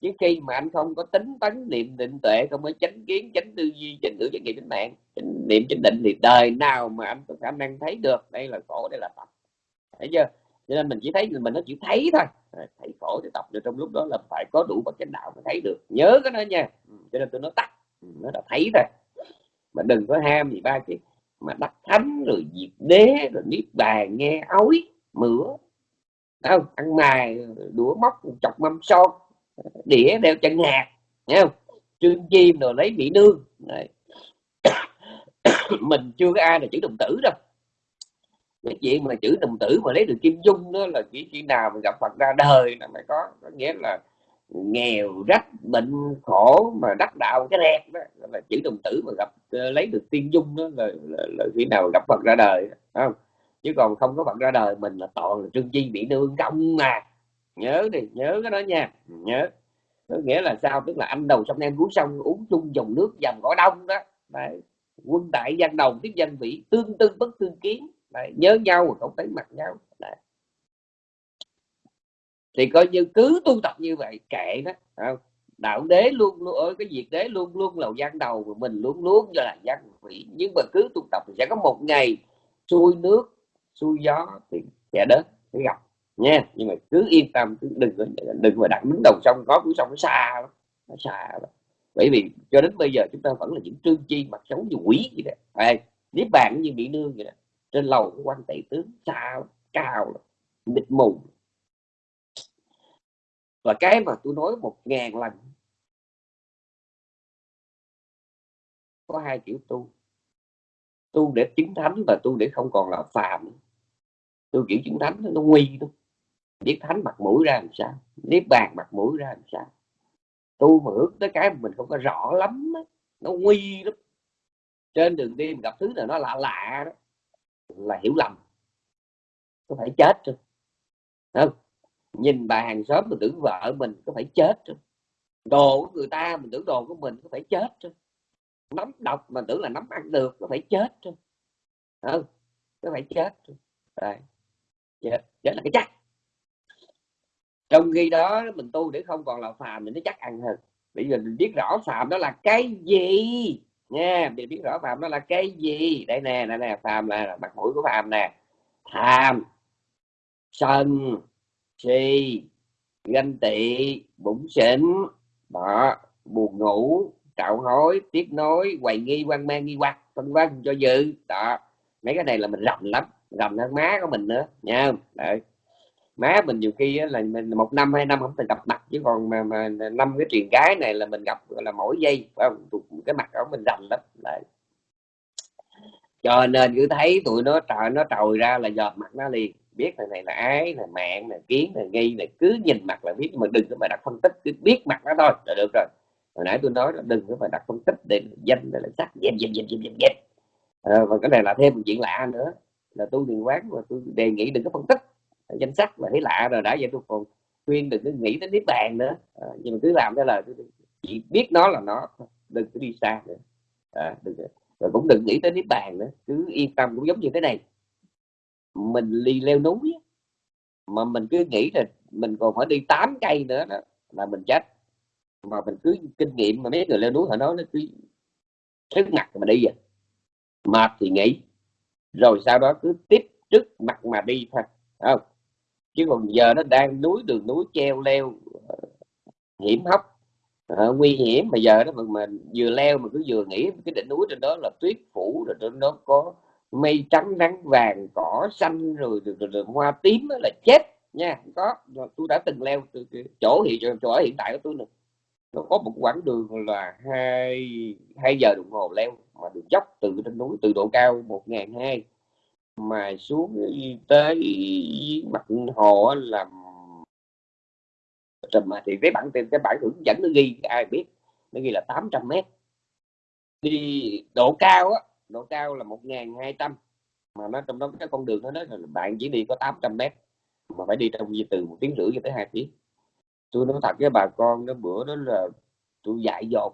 Chứ khi mà anh không có tính tấn niệm định tuệ không có chánh kiến chánh tư duy chánh ngữ chánh nghiệp chánh mạng chánh niệm chánh định thì đời nào mà anh có khả năng thấy được đây là khổ đây là tập thấy chưa? Cho nên mình chỉ thấy mình nó chỉ thấy thôi. Thấy khổ thì tập được trong lúc đó là phải có đủ bậc chánh đạo mới thấy được. Nhớ cái đó nha. Ừ, cho nên tôi nói tắt. Ừ, nó là thấy thôi mà đừng có ham gì ba chứ, mà đắc thánh rồi diệt đế rồi niết bàn nghe ói mửa không? Ăn mài đũa móc chọc mâm son đĩa đeo chân hạt nghe không? Trương chim rồi lấy mỹ nương Đấy. (coughs) mình chưa có ai là chữ đồng tử đâu. Cái chuyện mà chữ đồng tử mà lấy được kim dung đó là chỉ khi nào mà gặp phật ra đời là mới có có nghĩa là nghèo rách bệnh khổ mà đắc đạo cái đẹp đó là chữ đồng tử mà gặp ờ, lấy được tiên dung đó là, là, là khi nào gặp phật ra đời không? Chứ còn không có phật ra đời mình là toàn là trương chi bị nương công mà nhớ đi, nhớ cái đó nha nhớ có nghĩa là sao tức là anh đầu sông em cuối sông uống chung dòng nước dòng cỏ đông đó Đấy. quân đại gian đầu tiếp danh vị tương tư bất tương kiến Đấy. nhớ nhau mà không thấy mặt nhau Đấy. thì coi như cứ tu tập như vậy, kệ đó không? đạo đế luôn luôn ở cái việc đế luôn luôn là gian đầu mà mình luôn luôn cho là gian vị nhưng mà cứ tu tập thì sẽ có một ngày xuôi nước xuôi gió thì sẽ đến sẽ gặp. Nha nhưng mà cứ yên tâm cứ đừng có đừng mà đặt đứng đầu sông có cuối sông nó xa lắm nó xa lắm. Bởi vì cho đến bây giờ chúng ta vẫn là những trương chi mặt xấu như quỷ vậy đó. À, nếu bạn như bị nương vậy đó. Trên lầu của quan tệ tướng xa lắm, cao lắm, mịt mù và cái mà tôi nói một ngàn lần có hai kiểu tu. Tu để chứng thánh và tu để không còn là phàm tôi kiểu chứng thánh nó nguy thôi biết thánh mặt mũi ra làm sao? Niết bàn mặt mũi ra làm sao? Tu mà hướng tới cái mình không có rõ lắm đó. nó nguy lắm. Trên đường đi mình gặp thứ nào nó lạ lạ đó, là hiểu lầm. Có phải chết rồi không. Nhìn bà hàng xóm mình tưởng vợ mình có phải chết rồi đồ của người ta mình tưởng đồ của mình có phải chết rồi nắm độc mà tưởng là nắm ăn được có phải chết rồi không, có phải chết rồi yeah. đó là cái chắc. Trong khi đó mình tu để không còn là phàm thì nó chắc ăn hơn. Bây giờ mình biết rõ phàm đó là cái gì. Nha mình biết rõ phàm đó là cái gì. Đây nè đây nè phàm là, mặt mũi của phàm nè. Tham sân si ganh tị bụng xỉn đó buồn ngủ trạo hối tiếc nối hoài nghi quan mang nghi hoặc vân vân cho dự. Đó mấy cái này là mình rộng lắm rầm hơn má của mình nữa nha Đấy. Má mình nhiều khi là mình một năm hai năm không thể gặp mặt chứ còn mà, mà năm cái truyền cái này là mình gặp là mỗi giây phải không? Cái mặt của mình rành lắm Đấy. cho nên cứ thấy tụi nó trời nó trồi ra là giọt mặt nó liền biết thằng này là ái là mạng là kiến là nghi là cứ nhìn mặt là biết mà đừng có mà đặt phân tích cứ biết mặt nó thôi là được rồi. Hồi nãy tôi nói là đừng có mà đặt phân tích để danh để là sắc dẹp dẹp dẹp dẹp dẹp à, và cái này là thêm một chuyện lạ nữa là tôi điền quán và tôi đề nghị đừng có phân tích. Danh sách là thấy lạ rồi đã vậy tôi còn khuyên đừng có nghĩ đến niết bàn nữa. À, nhưng mà cứ làm theo lời chỉ biết nó là nó đừng có đi xa nữa. À, đừng rồi cũng đừng nghĩ tới niết bàn nữa cứ yên tâm cũng giống như thế này. Mình đi leo núi mà mình cứ nghĩ là mình còn phải đi 8 cây nữa đó là mình chết. Mà mình cứ kinh nghiệm mà mấy người leo núi họ nói nó cứ sức mặt mà đi vậy mệt thì nghỉ rồi sau đó cứ tiếp trước mặt mà đi thôi không? Chứ còn giờ nó đang núi đường núi treo leo ờ, hiểm hóc à, nguy hiểm. Mà giờ đó mà, mà vừa leo mà cứ vừa nghĩ cái đỉnh núi trên đó là tuyết phủ rồi trên đó có mây trắng nắng vàng cỏ xanh rồi, rồi, rồi, rồi hoa tím là chết nha. Có. Tôi đã từng leo từ chỗ hiện chỗ hiện tại của tôi nữa nó có một quãng đường là hai hai giờ đồng hồ leo mà đường dốc từ trên núi, từ độ cao một ngàn hai. Mà xuống tới mặt hồ là mà thì cái bản cái bản hướng dẫn nó ghi, ai biết, nó ghi là 800 mét. Đi độ cao á, độ cao là một ngàn hai trăm, mà nó trong đó cái con đường nó nói là bạn chỉ đi có 800 mét, mà phải đi trong từ một tiếng rưỡi cho tới hai tiếng tôi nói thật với bà con đó bữa đó là tôi dạy dột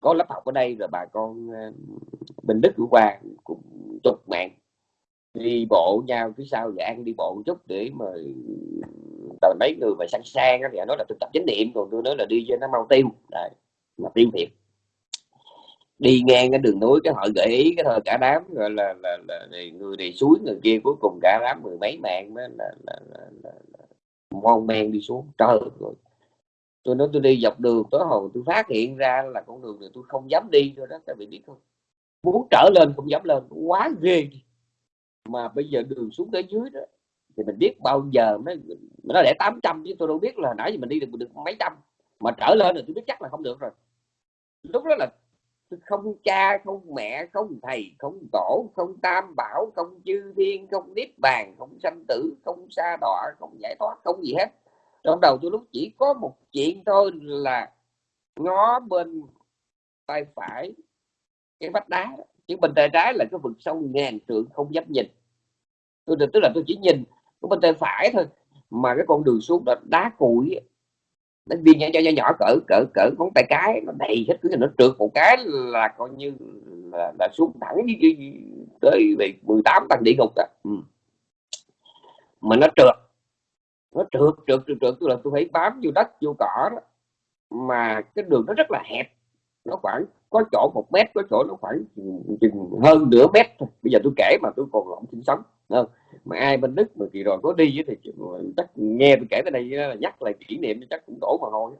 có lớp học ở đây rồi bà con bình đức của qua cũng chục mạng đi bộ nhau phía sau và ăn đi bộ một chút để mà tờ mấy người mà sang sang thì nói là thực tập chánh niệm còn tôi nói là đi cho nó mau tiêu Đấy, mà tiêu thiệt đi ngang cái đường núi cái họ gợi ý cái thôi cả đám gọi là là, là, là người này suối người kia cuối cùng cả đám mười mấy mạng đó là, là, là, là, là, là mon men đi xuống trời rồi tôi nói tôi đi dọc đường tối hồi tôi phát hiện ra là con đường này tôi không dám đi rồi đó các vị biết không? Muốn trở lên không dám lên, quá ghê mà bây giờ đường xuống tới dưới đó, thì mình biết bao giờ mới nó để 800 chứ tôi đâu biết là nãy giờ mình đi được được mấy trăm. Mà trở lên rồi tôi biết chắc là không được rồi. Lúc đó là không cha, không mẹ, không thầy, không tổ, không tam bảo, không chư thiên, không niết bàn, không sanh tử, không xa đọa, không giải thoát, không gì hết trong đầu tôi lúc chỉ có một chuyện thôi là ngó bên tay phải cái vách đá. Chứ bên tay trái là cái vực sâu ngàn trượng không dám nhìn. Tôi tức là tôi chỉ nhìn cái bên tay phải thôi. Mà cái con đường xuống đó đá cuội nó viên nhỏ nhỏ nhỏ cỡ cỡ cỡ ngón tay cái nó đầy hết cứ nó trượt một cái là coi như là, là xuống thẳng như, tới về 18 tầng địa ngục đó. Ừ. mà nó trượt nó trượt trượt trượt trượt. Tôi là tôi phải bám vô đất, vô cỏ đó. Mà cái đường nó rất là hẹp. Nó khoảng có chỗ một mét, có chỗ nó khoảng chừng hơn nửa mét thôi. Bây giờ tôi kể mà, tôi còn lộn sinh sống không? mà ai bên đức mà kỳ rồi có đi thì chắc nghe tôi kể tới đây là nhắc lại kỷ niệm chắc cũng đổ mà hôi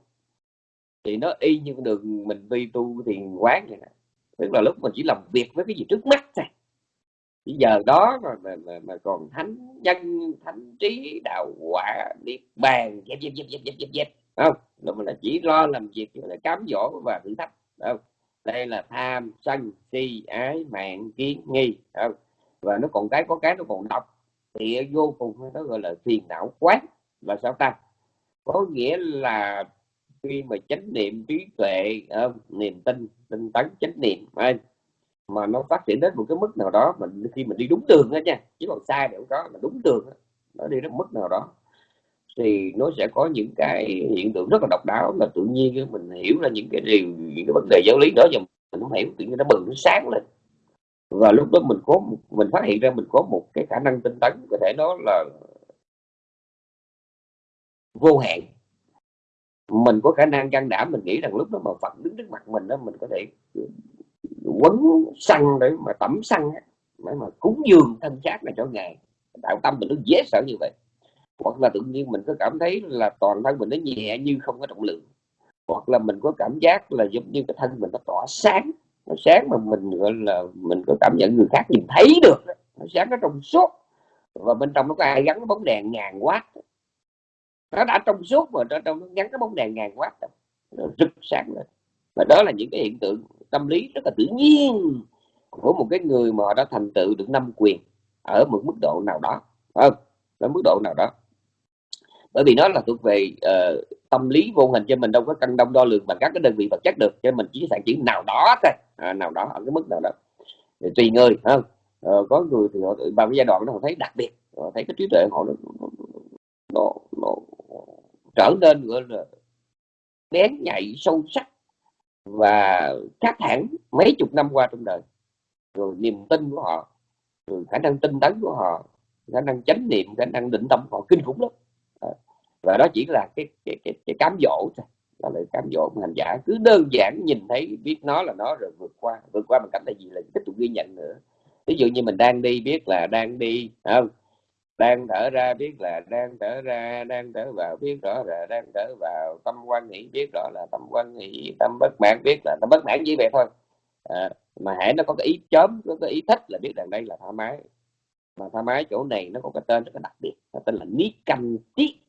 thì nó y như đường mình đi tu thiền quán vậy nè. Tức là lúc mình chỉ làm việc với cái gì trước mắt thôi bây giờ đó mà, mà, mà, mà còn thánh nhân thánh trí đạo quả niết bàn dẹp dẹp dẹp dẹp dẹp dẹp dẹp. Không? Lúc là chỉ lo làm việc là cám dỗ và thử thách. Không? Đây là tham sân si ái mạng kiến nghi. Không? Và nó còn cái có cái nó còn độc. Thì vô cùng nó gọi là phiền não quán. Là sao ta? Có nghĩa là khi mà chánh niệm trí tuệ uh, niềm tin tinh tấn chánh niệm. Anh mà nó phát triển đến một cái mức nào đó mình khi mình đi đúng đường đó nha chứ còn sai thì không có mà đúng đường đó, nó đi đến mức nào đó thì nó sẽ có những cái hiện tượng rất là độc đáo là tự nhiên mình hiểu ra những cái điều những cái vấn đề giáo lý đó và mình không hiểu tự nhiên nó bừng nó sáng lên. Và lúc đó mình có mình phát hiện ra mình có một cái khả năng tinh tấn có thể nói là vô hạn. Mình có khả năng can đảm mình nghĩ rằng lúc đó mà phật đứng trước mặt mình đó mình có thể quấn xăng để mà tẩm xăng để mà cúng dường thân xác này cho ngài. Đạo tâm mình nó dễ sợ như vậy. Hoặc là tự nhiên mình có cảm thấy là toàn thân mình nó nhẹ như không có trọng lượng. Hoặc là mình có cảm giác là giống như cái thân mình nó tỏa sáng. Nó sáng mà mình gọi là mình có cảm nhận người khác nhìn thấy được nó sáng nó trong suốt. Và bên trong nó có ai gắn cái bóng đèn ngàn quát, nó đã trong suốt mà trong nó gắn cái bóng đèn ngàn watt nó rực sáng lên và đó là những cái hiện tượng tâm lý rất là tự nhiên của một cái người mà họ đã thành tựu được năm quyền ở một mức độ nào đó. Không? Ở mức độ nào đó. Bởi vì nó là thuộc về uh, tâm lý vô hình cho mình đâu có cân đông đo lường bằng các cái đơn vị vật chất được cho mình chỉ sản chữ nào đó thôi à, nào đó ở cái mức nào đó. Thì tùy người không? Uh, có người thì họ vào cái giai đoạn đó họ thấy đặc biệt họ thấy cái trí tuệ họ nó, nó, nó trở nên gọi là bén nhạy sâu sắc và khác hẳn mấy chục năm qua trong đời rồi niềm tin của họ rồi khả năng tinh tấn của họ khả năng chánh niệm khả năng định tâm họ kinh khủng lắm. Và đó chỉ là cái cái cái, cái cám dỗ thôi. Đó là cám dỗ của hành giả. Cứ đơn giản nhìn thấy biết nó là nó rồi vượt qua. Vượt qua bằng cách là gì? Là tiếp tục ghi nhận nữa. Ví dụ như mình đang đi biết là đang đi không? Đang thở ra biết là đang thở ra đang thở vào biết rõ là đang thở vào. Tâm quan nghĩ biết rõ là tâm quan nghĩ tâm bất mãn biết là tâm bất mãn như vậy thôi. À, mà hãy nó có cái ý chớm có cái ý thích là biết rằng đây là thoải mái. Mà thoải mái chỗ này nó có cái tên rất là đặc biệt nó tên là ní canh tí.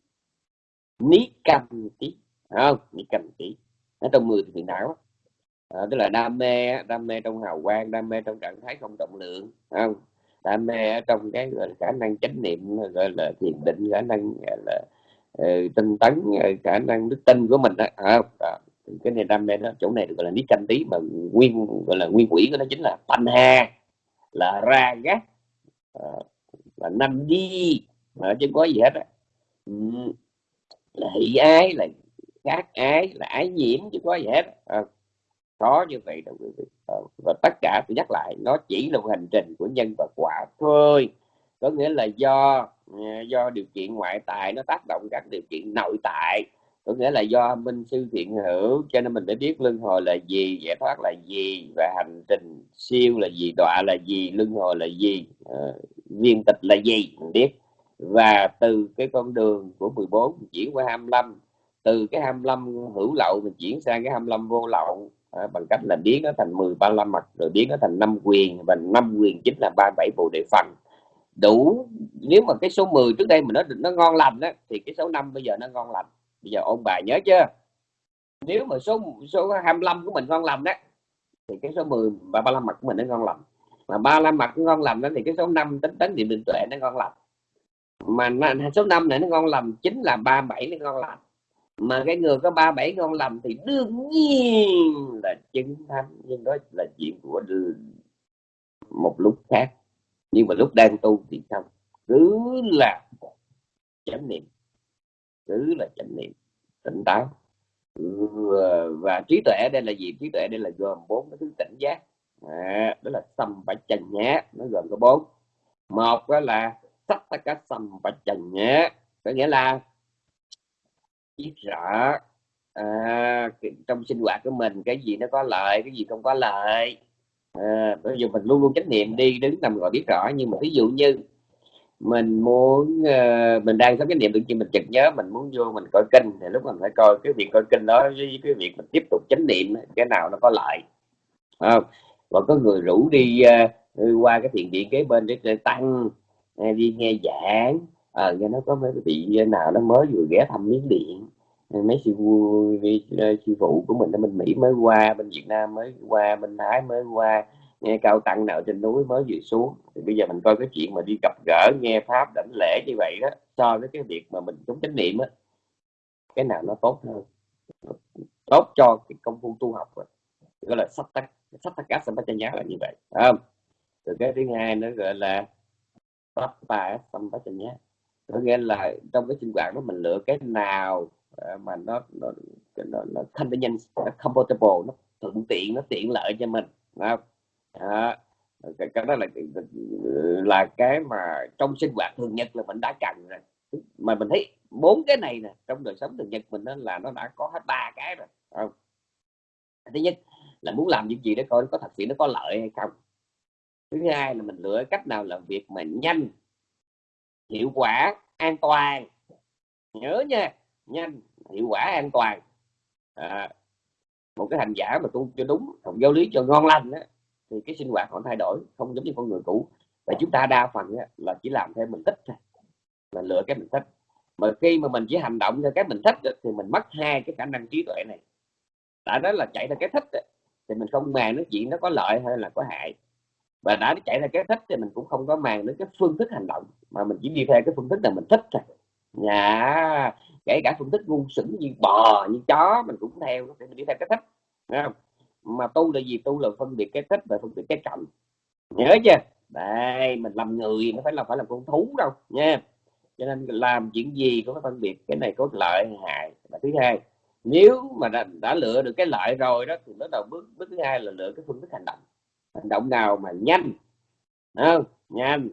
Ní canh tí không? Ní canh tí. Nó trong người thì não. À, tức là đam mê đam mê trong hào quang đam mê trong trạng thái không trọng lượng không? Đam mê ở trong cái gọi là khả năng chánh niệm gọi là thiền định khả năng gọi là uh, tinh tấn ờ, khả năng đức tin của mình à, đó à, à, cái này đam mê đó chỗ này được gọi là lý canh tí mà nguyên gọi là nguyên quỷ của nó chính là thanh ha là ra gác à, là năm đi mà chứ có gì hết á. Là hỷ ái là gác ái là ái nhiễm chứ có gì hết à, có như vậy đâu quý vị. Ờ, và tất cả tôi nhắc lại nó chỉ là một hành trình của nhân và quả thôi. Có nghĩa là do ờ, do điều kiện ngoại tại nó tác động các điều kiện nội tại. Có nghĩa là do minh sư thiện hữu cho nên mình phải biết luân hồi là gì giải thoát là gì và hành trình siêu là gì đọa là gì luân hồi là gì uh, viên tịch là gì mình biết. Và từ cái con đường của 14 chuyển qua 25 từ cái 25 hữu lậu mình chuyển sang cái 25 vô lậu à, bằng cách là biến nó thành 10 35 mặt rồi biến nó thành năm quyền và năm quyền chính là 37 bộ đề phần đủ nếu mà cái số 10 trước đây mà nó nó ngon lành đó thì cái số 5 bây giờ nó ngon lành. Bây giờ ông bà nhớ chưa? Nếu mà số số 25 của mình ngon lành đó thì cái số 10 và 35 mặt của mình nó ngon lành. Mà 35 mặt ngon lành đó thì cái số 5 tính tính niệm định tuệ nó ngon lành. Mà số 5 này nó ngon lành chính là 37 nó ngon lành mà cái người có 37 ngon lành thì đương nhiên là chứng thánh. Nhưng đó là chuyện của một lúc khác. Nhưng mà lúc đang tu thì không. Cứ là chánh niệm. Cứ là chánh niệm. Tỉnh táo. Và trí tuệ đây là gì? Trí tuệ đây là gồm bốn cái thứ tỉnh giác. À, đó là sâm bạch trần nhé nó gồm có bốn. Một đó là sắc tất cả sâm bạch trần nhé có nghĩa là biết rõ. À, trong sinh hoạt của mình cái gì nó có lợi cái gì không có lợi. À, bây giờ mình luôn luôn chánh niệm đi đứng nằm gọi biết rõ. Nhưng mà ví dụ như mình muốn uh, mình đang sống cái niệm tự nhiên mình chợt nhớ mình muốn vô mình coi kinh. Thì lúc mình phải coi cái việc coi kinh đó với cái việc mình tiếp tục chánh niệm cái nào nó có lợi. Không? Và có người rủ đi uh, qua cái thiền viện kế bên để tăng đi nghe giảng ờ uh, nghe nó có mấy vị nào nó mới vừa ghé thăm miếng điện. Mấy sư vui sư phụ của mình ở bên mỹ mới qua bên việt nam mới qua bên thái mới qua nghe cao tăng nào trên núi mới vừa xuống. Thì bây giờ mình coi cái chuyện mà đi gặp gỡ nghe pháp đảnh lễ như vậy đó so với cái việc mà mình chống chánh niệm á cái nào nó tốt hơn. Tốt cho cái công phu tu học rồi. Gọi là sắp tắc sắp tắc cá nhá là như vậy không? Từ cái thứ hai nó gọi là sắp ta nhá có nghĩa là trong cái sinh hoạt đó mình lựa cái nào à, mà nó nó nó, nó convenient nó comfortable nó thuận tiện nó tiện lợi cho mình không? À, cái, cái đó là là cái mà trong sinh hoạt thường nhật là mình đã cần rồi. Mà mình thấy bốn cái này nè trong đời sống thường nhật mình đó là nó đã có hết ba cái rồi không? thứ nhất là muốn làm những gì đó coi nó có thật sự nó có lợi hay không? Thứ hai là mình lựa cách nào làm việc mà nhanh hiệu quả an toàn. Nhớ nha nhanh hiệu quả an toàn. À, một cái hành giả mà tu cho đúng học giáo lý cho ngon lành á thì cái sinh hoạt họ thay đổi không giống như con người cũ. Và chúng ta đa phần á là chỉ làm theo mình thích thôi là lựa cái mình thích. Mà khi mà mình chỉ hành động theo cái mình thích thì mình mất hai cái khả năng trí tuệ này. Tại đó là chạy theo cái thích thì mình không màng nói chuyện nó có lợi hay là có hại và đã chạy theo cái thích thì mình cũng không có màng đến cái phương thức hành động mà mình chỉ đi theo cái phương thức là mình thích thôi. Nhà kể cả phương thức ngu xuẩn như bò như chó mình cũng theo thì mình đi theo cái thích không? mà tu là gì? Tu là phân biệt cái thích và phân biệt cái trọng. Nhớ chưa? Đây mình làm người nó phải là phải làm con thú đâu nha. Cho nên làm chuyện gì cũng phải phân biệt cái này có lợi hay hại. Và thứ hai nếu mà đã, đã lựa được cái lợi rồi đó thì bắt đầu bước bước thứ hai là lựa cái phương thức hành động hành động nào mà nhanh không nhanh,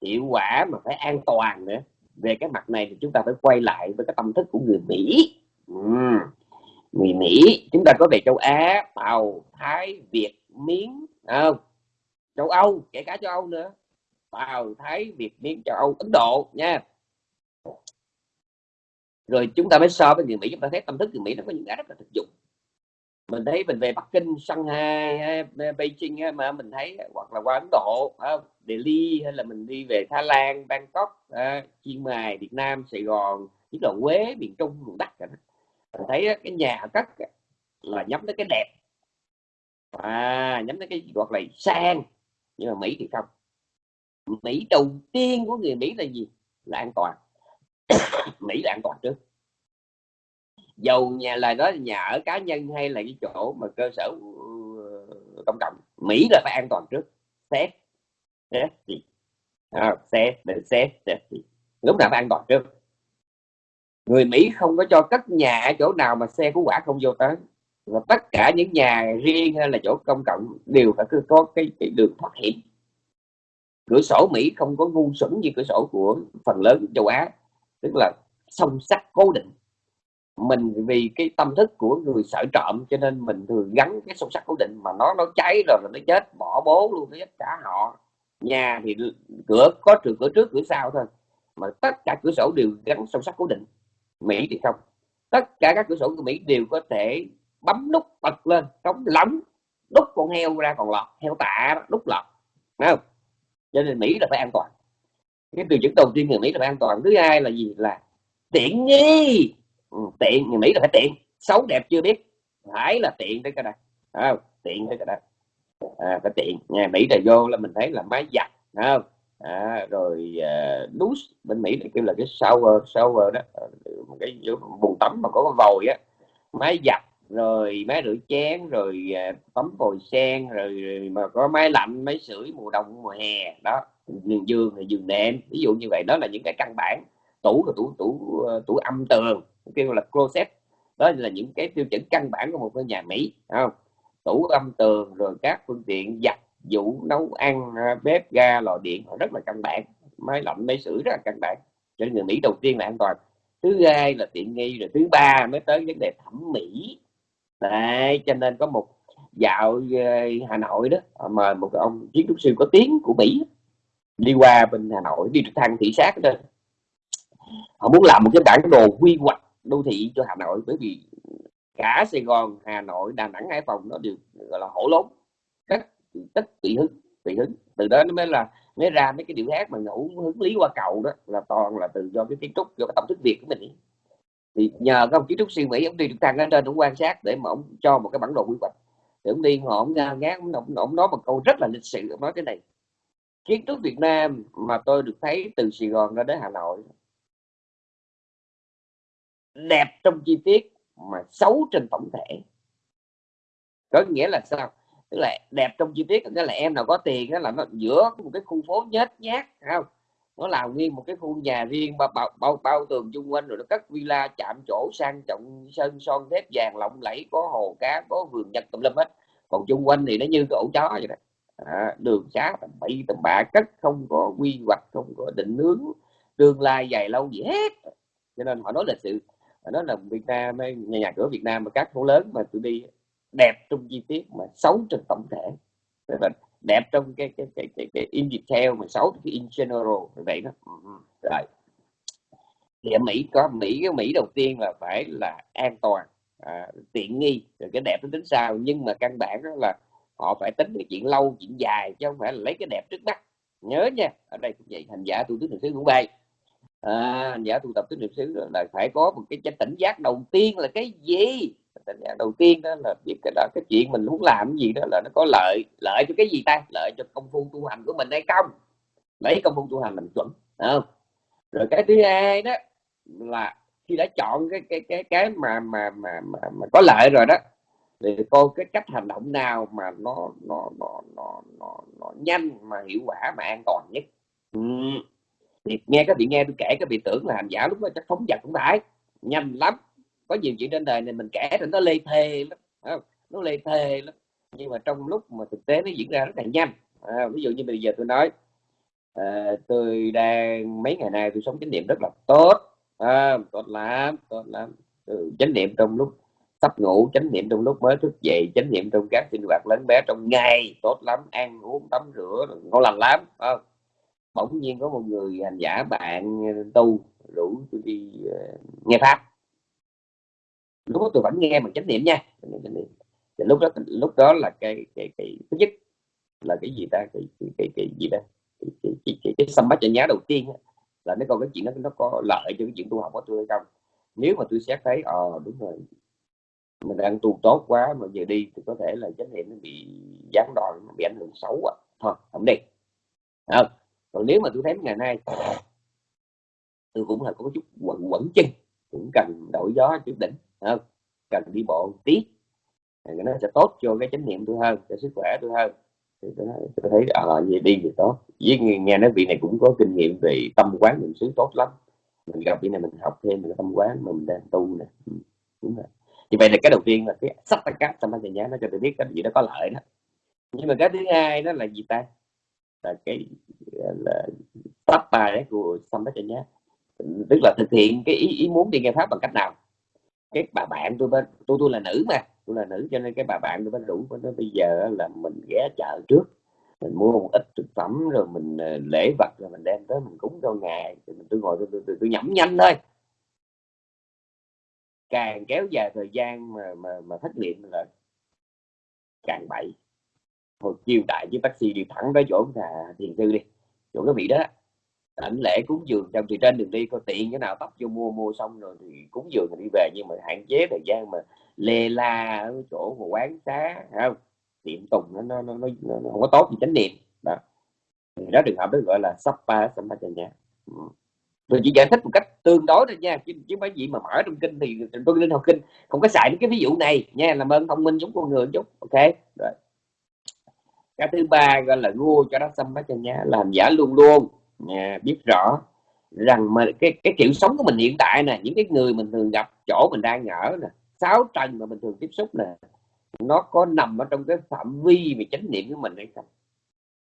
hiệu quả mà phải an toàn nữa. Về cái mặt này thì chúng ta phải quay lại với cái tâm thức của người mỹ. Ừ. người Mỹ, chúng ta có về châu Á, Tàu, Thái, Việt, Miến không? Châu Âu, kể cả châu Âu nữa. Tàu, thái, việt, miến, châu âu, ấn độ, nha. Rồi chúng ta mới so với người mỹ. Chúng ta thấy tâm thức người mỹ nó có những cái rất là thực dụng mình thấy mình về Bắc Kinh, Shanghai, Beijing mà mình thấy hoặc là qua Ấn Độ, Delhi hay là mình đi về Thái Lan, Bangkok, Chiang Mai, Việt Nam, Sài Gòn, nhất là Quế, miền Trung, miền Bắc mình thấy cái nhà cất là nhắm tới cái đẹp. À nhắm tới cái gọi là sang nhưng mà Mỹ thì không. Mỹ đầu tiên của người Mỹ là gì? Là an toàn. (coughs) Mỹ là an toàn trước dầu nhà là đó nhà ở cá nhân hay là cái chỗ mà cơ sở ừ, công cộng? Mỹ là phải an toàn trước. Xét xét gì à, xét để xét xét gì lúc nào phải an toàn trước? Người Mỹ không có cho cất nhà ở chỗ nào mà xe cứu quả không vô tới. Và tất cả những nhà riêng hay là chỗ công cộng đều phải có cái, cái đường thoát hiểm. Cửa sổ Mỹ không có ngu xuẩn như cửa sổ của phần lớn châu Á tức là song sắt cố định mình vì cái tâm thức của người sợ trộm cho nên mình thường gắn cái sâu sắt cố định mà nó nó cháy rồi là nó chết bỏ bố luôn nó chết cả họ. Nhà thì cửa có trường cửa trước cửa sau thôi mà tất cả cửa sổ đều gắn sâu sắt cố định. Mỹ thì không. Tất cả các cửa sổ của Mỹ đều có thể bấm nút bật lên cống lóng đút con heo ra còn lọt heo tạ đó, đút lọt. Đấy không? Cho nên Mỹ là phải an toàn. Cái từ chứng đầu tiên người Mỹ là phải an toàn. Thứ hai là gì? Là tiện nghi ừ, tiện người Mỹ là phải tiện. Xấu đẹp chưa biết. Phải là tiện tới cái đây. À, tiện tới cái đây. À, phải tiện. Nhà Mỹ là vô là mình thấy là máy giặt không? À, rồi uh, douche bên Mỹ thì kêu là cái shower shower đó. Ờ, một cái bồn tắm mà có con vòi á. Máy giặt rồi máy rửa chén rồi uh, tắm vòi sen rồi, rồi mà có máy lạnh máy sưởi mùa đông mùa hè. Đó giường giường thì giường nệm ví dụ như vậy. Đó là những cái căn bản. Tủ là tủ tủ à, tủ âm tường kêu là closet đó là những cái tiêu chuẩn căn bản của một ngôi nhà Mỹ không? Tủ âm tường rồi các phương tiện giặt vũ nấu ăn à, bếp ga lò điện rất là căn bản. Máy lạnh máy sưởi rất là căn bản. Cho nên người Mỹ đầu tiên là an toàn. Thứ hai là tiện nghi rồi thứ ba mới tới vấn đề thẩm mỹ. Đấy, cho nên có một dạo ờ, Hà Nội đó ờ, mời một ông kiến trúc sư có tiếng của Mỹ đi qua bên Hà Nội đi trực thăng thị sát đó họ muốn làm một cái bản đồ quy hoạch đô thị cho Hà Nội bởi vì cả Sài Gòn Hà Nội Đà Nẵng Hải Phòng nó đều gọi là hổ lốn. Tất tất tùy hứng tùy hứng. Từ đó nó mới là mới ra mấy cái điệu hát mà ngẫu hứng lý qua cầu đó là toàn là từ do cái kiến trúc do cái tâm thức việt của mình. Thì nhờ các ông kiến trúc sư mỹ ông đi được thăng lên trên ông quan sát để mà ông cho một cái bản đồ quy hoạch. Thì ông đi họ ông ngát ông, ông, ông nói một câu rất là lịch sự ông nói cái này. Kiến trúc Việt Nam mà tôi được thấy từ Sài Gòn ra đến Hà Nội đẹp trong chi tiết mà xấu trên tổng thể. Có nghĩa là sao? Tức là đẹp trong chi tiết nghĩa là em nào có tiền đó là nó giữa một cái khu phố nhét nhát không? Nó làm nguyên một cái khu nhà riêng bao, bao, bao, bao tường chung quanh rồi nó cất villa chạm chỗ sang trọng sơn son thép vàng lộng lẫy có hồ cá có vườn nhật tùm lum hết. Còn chung quanh thì nó như cái ổ chó vậy đó. À, đường xá tầm bậy tầm bạ cất không có quy hoạch không có định hướng tương lai dài lâu gì hết. Cho nên họ nói là sự đó là Việt Nam nhà, nhà cửa Việt Nam mà các phố lớn mà tôi đi đẹp trong chi tiết mà xấu trên tổng thể. Là đẹp trong cái cái cái cái, cái in detail mà xấu cái in general vậy đó. Ừ, ừ, rồi. Thì ở Mỹ có Mỹ cái Mỹ đầu tiên là phải là an toàn à, tiện nghi rồi cái đẹp nó tính sao. Nhưng mà căn bản đó là họ phải tính cái chuyện lâu chuyện dài chứ không phải là lấy cái đẹp trước mắt. Nhớ nha ở đây cũng vậy hành giả tu tứ niệm xứ cũng vậy à, hành giả tu tập tứ niệm xứ là phải có một cái tỉnh giác đầu tiên là cái gì? Tỉnh giác đầu tiên đó là biết cái đó cái chuyện mình muốn làm cái gì đó là nó có lợi lợi cho cái gì ta? Lợi cho công phu tu hành của mình hay không? Lấy công phu tu hành làm chuẩn không? Rồi cái thứ hai đó là khi đã chọn cái cái cái cái mà mà mà mà, mà có lợi rồi đó thì coi cái cách hành động nào mà nó nó nó nó nó, nó nhanh mà hiệu quả mà an toàn nhất. Ừ thì nghe các vị nghe tôi kể các vị tưởng là hành giả lúc đó chắc phóng vật cũng phải. Nhanh lắm. Có nhiều chuyện trên đời này mình kể thì nó lê thê lắm không? nó lê thê lắm. Nhưng mà trong lúc mà thực tế nó diễn ra rất là nhanh. À, ví dụ như bây giờ tôi nói à, tôi đang mấy ngày nay tôi sống chánh niệm rất là tốt. À, tốt lắm tốt lắm. Ừ, chánh niệm trong lúc sắp ngủ chánh niệm trong lúc mới thức dậy chánh niệm trong các sinh hoạt lớn bé trong ngày tốt lắm. Ăn uống tắm rửa ngon lành lắm không? Bỗng nhiên có một người hành giả bạn tu rủ tôi đi uh, nghe pháp. Lúc đó tôi vẫn nghe bằng chánh niệm nha thì lúc đó lúc đó là cái cái cái thứ nhất là cái gì ta? Cái cái cái, cái gì đó cái cái cái, cái, cái xăm bát nhá đầu tiên là nó còn cái chuyện đó nó có lợi cho cái chuyện tu học của tôi hay không. Nếu mà tôi xét thấy ờ đúng rồi mình đang tu tốt quá mà giờ đi thì có thể là chánh niệm nó bị gián đoạn bị ảnh hưởng xấu quá thôi không đi. Không? Còn nếu mà tôi thấy ngày nay tôi cũng là có chút quẩn quẩn chân cũng cần đổi gió chút đỉnh không? Cần đi bộ tí. Thì nó sẽ tốt cho cái chánh niệm tôi hơn cho sức khỏe tôi hơn. Thì tôi, nói, tôi thấy à vậy đi thì tốt. Với nghe, nghe nói vị này cũng có kinh nghiệm về tâm quán niệm xứ tốt lắm. Mình gặp vị này mình học thêm về tâm quán mà mình đang tu nè. Ừ, đúng rồi. Thì vậy là cái đầu tiên là cái sắp tất cả tâm thời nhá nó cho tôi biết cái gì đó có lợi đó. Nhưng mà cái thứ hai đó là gì ta? Là cái là pháp bài của tâm bát tức là thực hiện cái ý, ý muốn đi nghe pháp bằng cách nào? Cái bà bạn tôi bên tôi tôi là nữ mà tôi là nữ cho nên cái bà bạn tôi bên đủ nó bây giờ là mình ghé chợ trước mình mua một ít thực phẩm rồi mình ờ, lễ vật rồi mình đem tới mình cúng cho ngài. Rồi mình tôi ngồi tôi, tôi, tôi, tôi nhẩm nhanh thôi. Càng kéo dài thời gian mà mà, mà thất niệm là càng bậy hồi chiều đại với taxi đi thẳng tới chỗ nhà thiền sư đi. Chỗ cái vị đó ảnh lễ cúng dường. Trong thì trên đường đi có tiện cái nào tóc vô mua mua xong rồi thì cúng dường rồi đi về. Nhưng mà hạn chế thời gian mà lê la ở chỗ của quán xá không? Tiệm tùng nó nó, nó, nó, nó không có tốt gì chánh niệm. Đó. Thì đó trường hợp đó gọi là sappa sampajanya. Ừ. tôi chỉ giải thích một cách tương đối thôi nha chứ chứ mấy gì mà mở trong kinh thì tôi linh học kinh không có xài cái ví dụ này nha làm ơn thông minh giống con người chút ok? Rồi cái thứ ba gọi là gua cho nó xâm xăm cho nhá làm giả luôn luôn. Nha, biết rõ rằng mà cái cái kiểu sống của mình hiện tại nè những cái người mình thường gặp chỗ mình đang ở nè sáu trần mà mình thường tiếp xúc nè nó có nằm ở trong cái phạm vi về chánh niệm của mình hay không?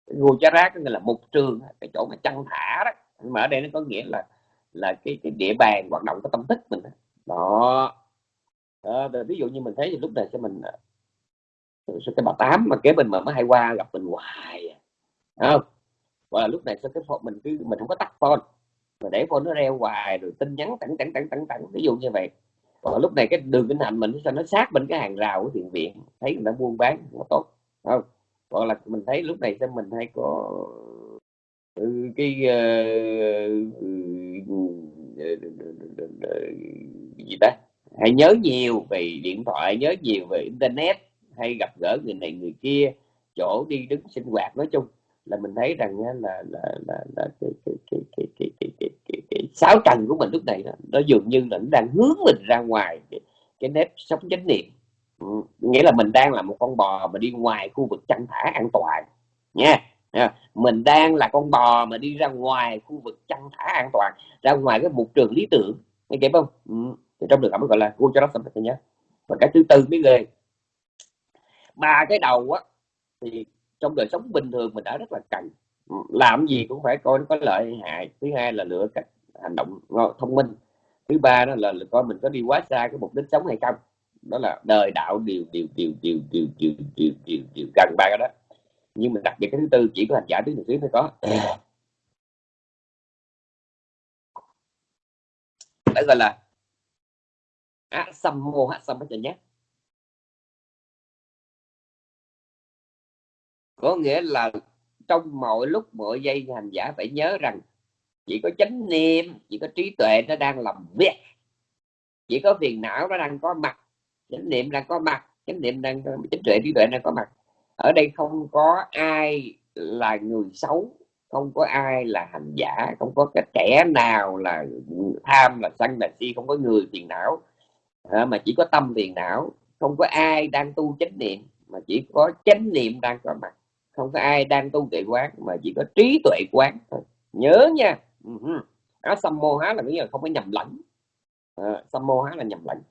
Ngô chá rác nghĩa là mục trường cái chỗ mà chăn thả đó. Mà ở đây nó có nghĩa là là cái cái địa bàn hoạt động của tâm thức mình đó, đó. Ví dụ như mình thấy thì lúc này sẽ mình à, cái bà tám mà kế bên mà mới hay qua gặp mình hoài à. không? Và lúc này sao cái phone mình cứ, mình không có tắt phone. Mà để phone nó reo hoài rồi tin nhắn tặng tặng tặng tặng tặng ví dụ như vậy. Và lúc này cái đường kinh hành mình sao nó sát bên cái hàng rào của thiền viện, thấy người ta buôn bán nó tốt không? Hoặc là mình thấy lúc này sao mình hay có cái gì ta? Hãy nhớ nhiều về điện thoại, nhớ nhiều về internet hay gặp gỡ người này người kia chỗ đi đứng sinh hoạt nói chung là mình thấy rằng là là là, là cái, cái, cái, cái, cái, cái, cái, cái, cái sáu trần của mình lúc này nó, nó dường như là nó đang hướng mình ra ngoài cái, cái nếp sống chánh niệm. Ừ, nghĩa là mình đang là một con bò mà đi ngoài khu vực chăn thả an toàn nha. Mình đang là con bò mà đi ra ngoài khu vực chăn thả an toàn ra ngoài cái mục trường lý tưởng nghe kịp không? Ừ. thì trong trường hợp gọi là cô cho nó xong nhé. Và cái thứ tư mới ghê ba cái đầu á thì trong đời sống bình thường mình đã rất là cần làm gì cũng phải coi nó có lợi hay hại. Thứ hai là lựa cách hành động thông minh. Thứ ba đó là, là coi mình có đi quá xa cái mục đích sống hay không. Đó là đời đạo điều điều điều điều điều điều điều điều điều gần ba cái đó. Nhưng mình đặc biệt cái thứ tư chỉ có hành giả thứ xíu mới có. Đó gọi là á xăm mô hát xăm hết nhé. Có nghĩa là trong mọi lúc mọi giây hành giả phải nhớ rằng chỉ có chánh niệm chỉ có trí tuệ nó đang làm việc. Chỉ có phiền não nó đang có mặt chánh niệm đang có mặt chánh niệm đang chánh tuệ trí tuệ đang có mặt. Ở đây không có ai là người xấu không có ai là hành giả không có cái kẻ nào là tham là sân là si không có người phiền não. À, mà chỉ có tâm phiền não. Không có ai đang tu chánh niệm mà chỉ có chánh niệm đang có mặt không có ai đang tu tuệ quán mà chỉ có trí tuệ quán thôi. Nhớ nha. Ừ. Á xăm mô há là nghĩa là không có nhầm lẫn. À, mô há là nhầm lẫn.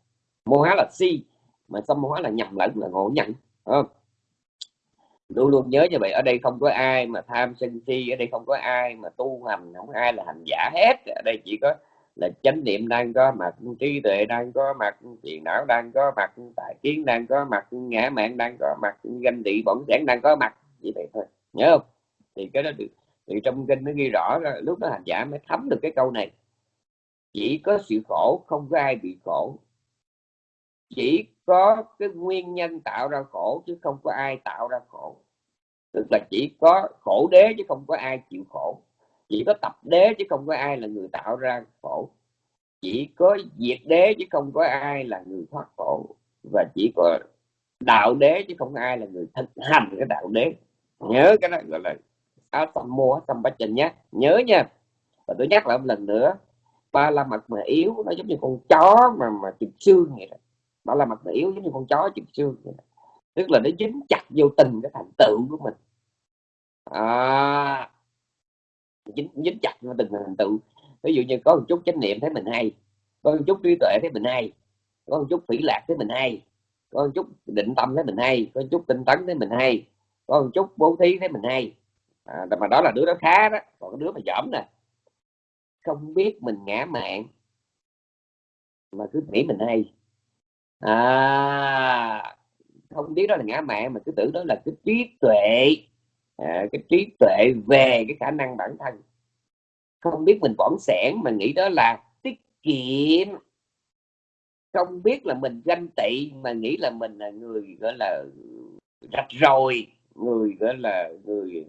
Mô há là si mà xăm mô há là nhầm lẫn là ngộ nhận không? luôn luôn nhớ như vậy ở đây không có ai mà tham sân si ở đây không có ai mà tu hành không có ai là hành giả hết. Ở đây chỉ có là chánh niệm đang có mặt trí tuệ đang có mặt tiền não đang có mặt tài kiến đang có mặt ngã mạng đang có mặt ganh tị bỏng sản đang có mặt như vậy thôi nhớ không? Thì cái đó được, thì trong kinh nó ghi rõ là lúc đó hành giả mới thấm được cái câu này. Chỉ có sự khổ, không có ai bị khổ. Chỉ có cái nguyên nhân tạo ra khổ, chứ không có ai tạo ra khổ. Tức là chỉ có khổ đế, chứ không có ai chịu khổ. Chỉ có tập đế, chứ không có ai là người tạo ra khổ. Chỉ có diệt đế, chứ không có ai là người thoát khổ. Và chỉ có đạo đế, chứ không có ai là người thực hành cái đạo đế nhớ cái đó gọi là áo tâm mua tâm bách trình nhé. Nhớ nha. Và tôi nhắc lại một lần nữa ba la mặt mà yếu nó giống như con chó mà mà chụp xương vậy đó. Ba la mặt mà yếu giống như con chó chụp xương vậy đó. tức là nó dính chặt vô tình cái thành tựu của mình. À, dính, dính chặt vô tình thành tựu. Ví dụ như có một chút chánh niệm thấy mình hay có một chút trí tuệ thấy mình hay có một chút phỉ lạc thấy mình hay có một chút định tâm thấy mình hay có một chút tinh tấn thấy mình hay có một chút bố thí thấy mình hay. À, mà đó là đứa đó khá đó. Còn cái đứa mà dởm nè. Không biết mình ngã mạng. Mà cứ nghĩ mình hay. À, không biết đó là ngã mạng mà cứ tưởng đó là cái trí tuệ. À, cái trí tuệ về cái khả năng bản thân. Không biết mình bỏng sẻn mà nghĩ đó là tiết kiệm. Không biết là mình ganh tị mà nghĩ là mình là người gọi là rạch rồi người gọi là người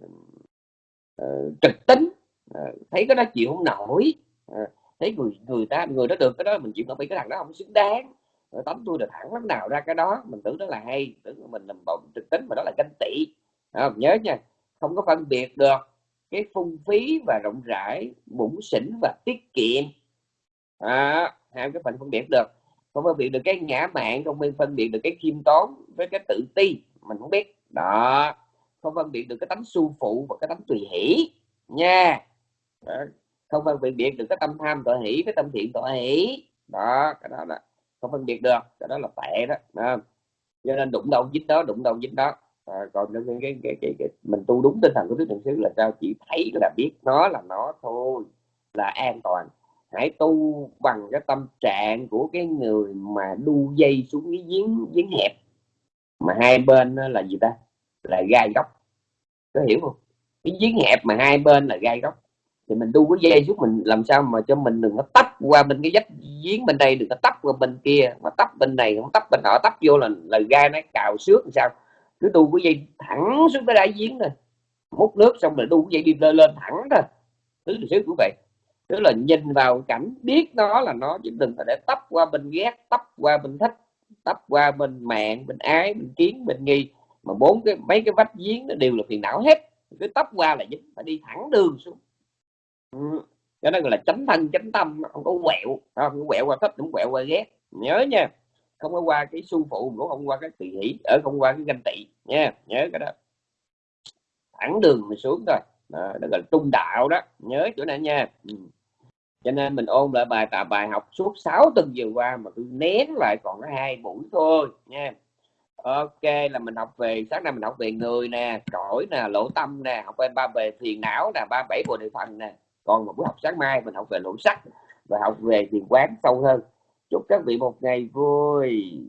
uh, trực tính. Uh, thấy cái đó chịu không nổi. Uh, thấy người người ta người đó được cái đó mình chịu không bị cái thằng đó không xứng đáng. Tấm tôi là thẳng lắm nào ra cái đó mình tưởng đó là hay tưởng mình làm bộng trực tính mà đó là ganh tị. Không? nhớ nha không có phân biệt được cái phung phí và rộng rãi bụng xỉn và tiết kiệm. À, hai cái phần phân biệt được. Không phân biệt được cái ngã mạng không phân biệt được cái khiêm tốn với cái tự ti mình không biết đó. Không phân biệt được cái tánh su phụ và cái tánh tùy hỷ. Nha. Đó. không phân biệt được cái tâm tham tội hỷ cái tâm thiện tội hỷ. Đó cái đó là không phân biệt được. Cái đó là tệ đó, đó. cho nên đụng đâu dính đó đụng đâu dính đó. À, còn cái, cái, cái, cái, cái, mình tu đúng tinh thần của tứ thượng xứ là sao? Chỉ thấy là biết nó là nó thôi là an toàn. Hãy tu bằng cái tâm trạng của cái người mà đu dây xuống cái giếng giếng hẹp mà hai bên là gì ta? Là gai góc. Có hiểu không? Cái giếng hẹp mà hai bên là gai góc. Thì mình đu cái dây xuống mình làm sao mà cho mình đừng có tấp qua bên cái vách giếng bên đây, đừng có tấp qua bên kia. Mà tấp bên này không tấp bên họ tấp vô là là gai nó cào xước làm sao? Cứ đu cái dây thẳng xuống cái đáy giếng thôi. Múc nước xong rồi đu cái dây đi lên lên thẳng thôi. Thứ xíu cũng vậy. Tức là nhìn vào cảnh biết nó là nó, chứ đừng phải để tấp qua bên ghét, tấp qua bên thích tấp qua bên mạng bên ái bên kiến bên nghi. Mà bốn cái mấy cái vách giếng nó đều là phiền não hết. Cứ tấp qua là dính phải đi thẳng đường xuống. Ừ. cho nên là tránh thân tránh tâm không có quẹo. Không có quẹo qua thích cũng quẹo qua ghét. Nhớ nha không có qua cái su phụ cũng không qua cái tùy hỷ ở không qua cái ganh tị. Nha nhớ cái đó. Thẳng đường mà xuống thôi. Đó, đó gọi là trung đạo đó. Nhớ chỗ này nha. Ừ cho nên mình ôn lại bài tập, bài học suốt 6 tuần vừa qua mà cứ nén lại còn có hai buổi thôi, nha. Ok, là mình học về, sáng nay mình học về người nè, cõi nè, lỗ tâm nè, học về ba về thiền não nè, ba bảy bộ địa phần nè. Còn một buổi học sáng mai mình học về lỗ sắc và học về thiền quán sâu hơn. Chúc các vị một ngày vui.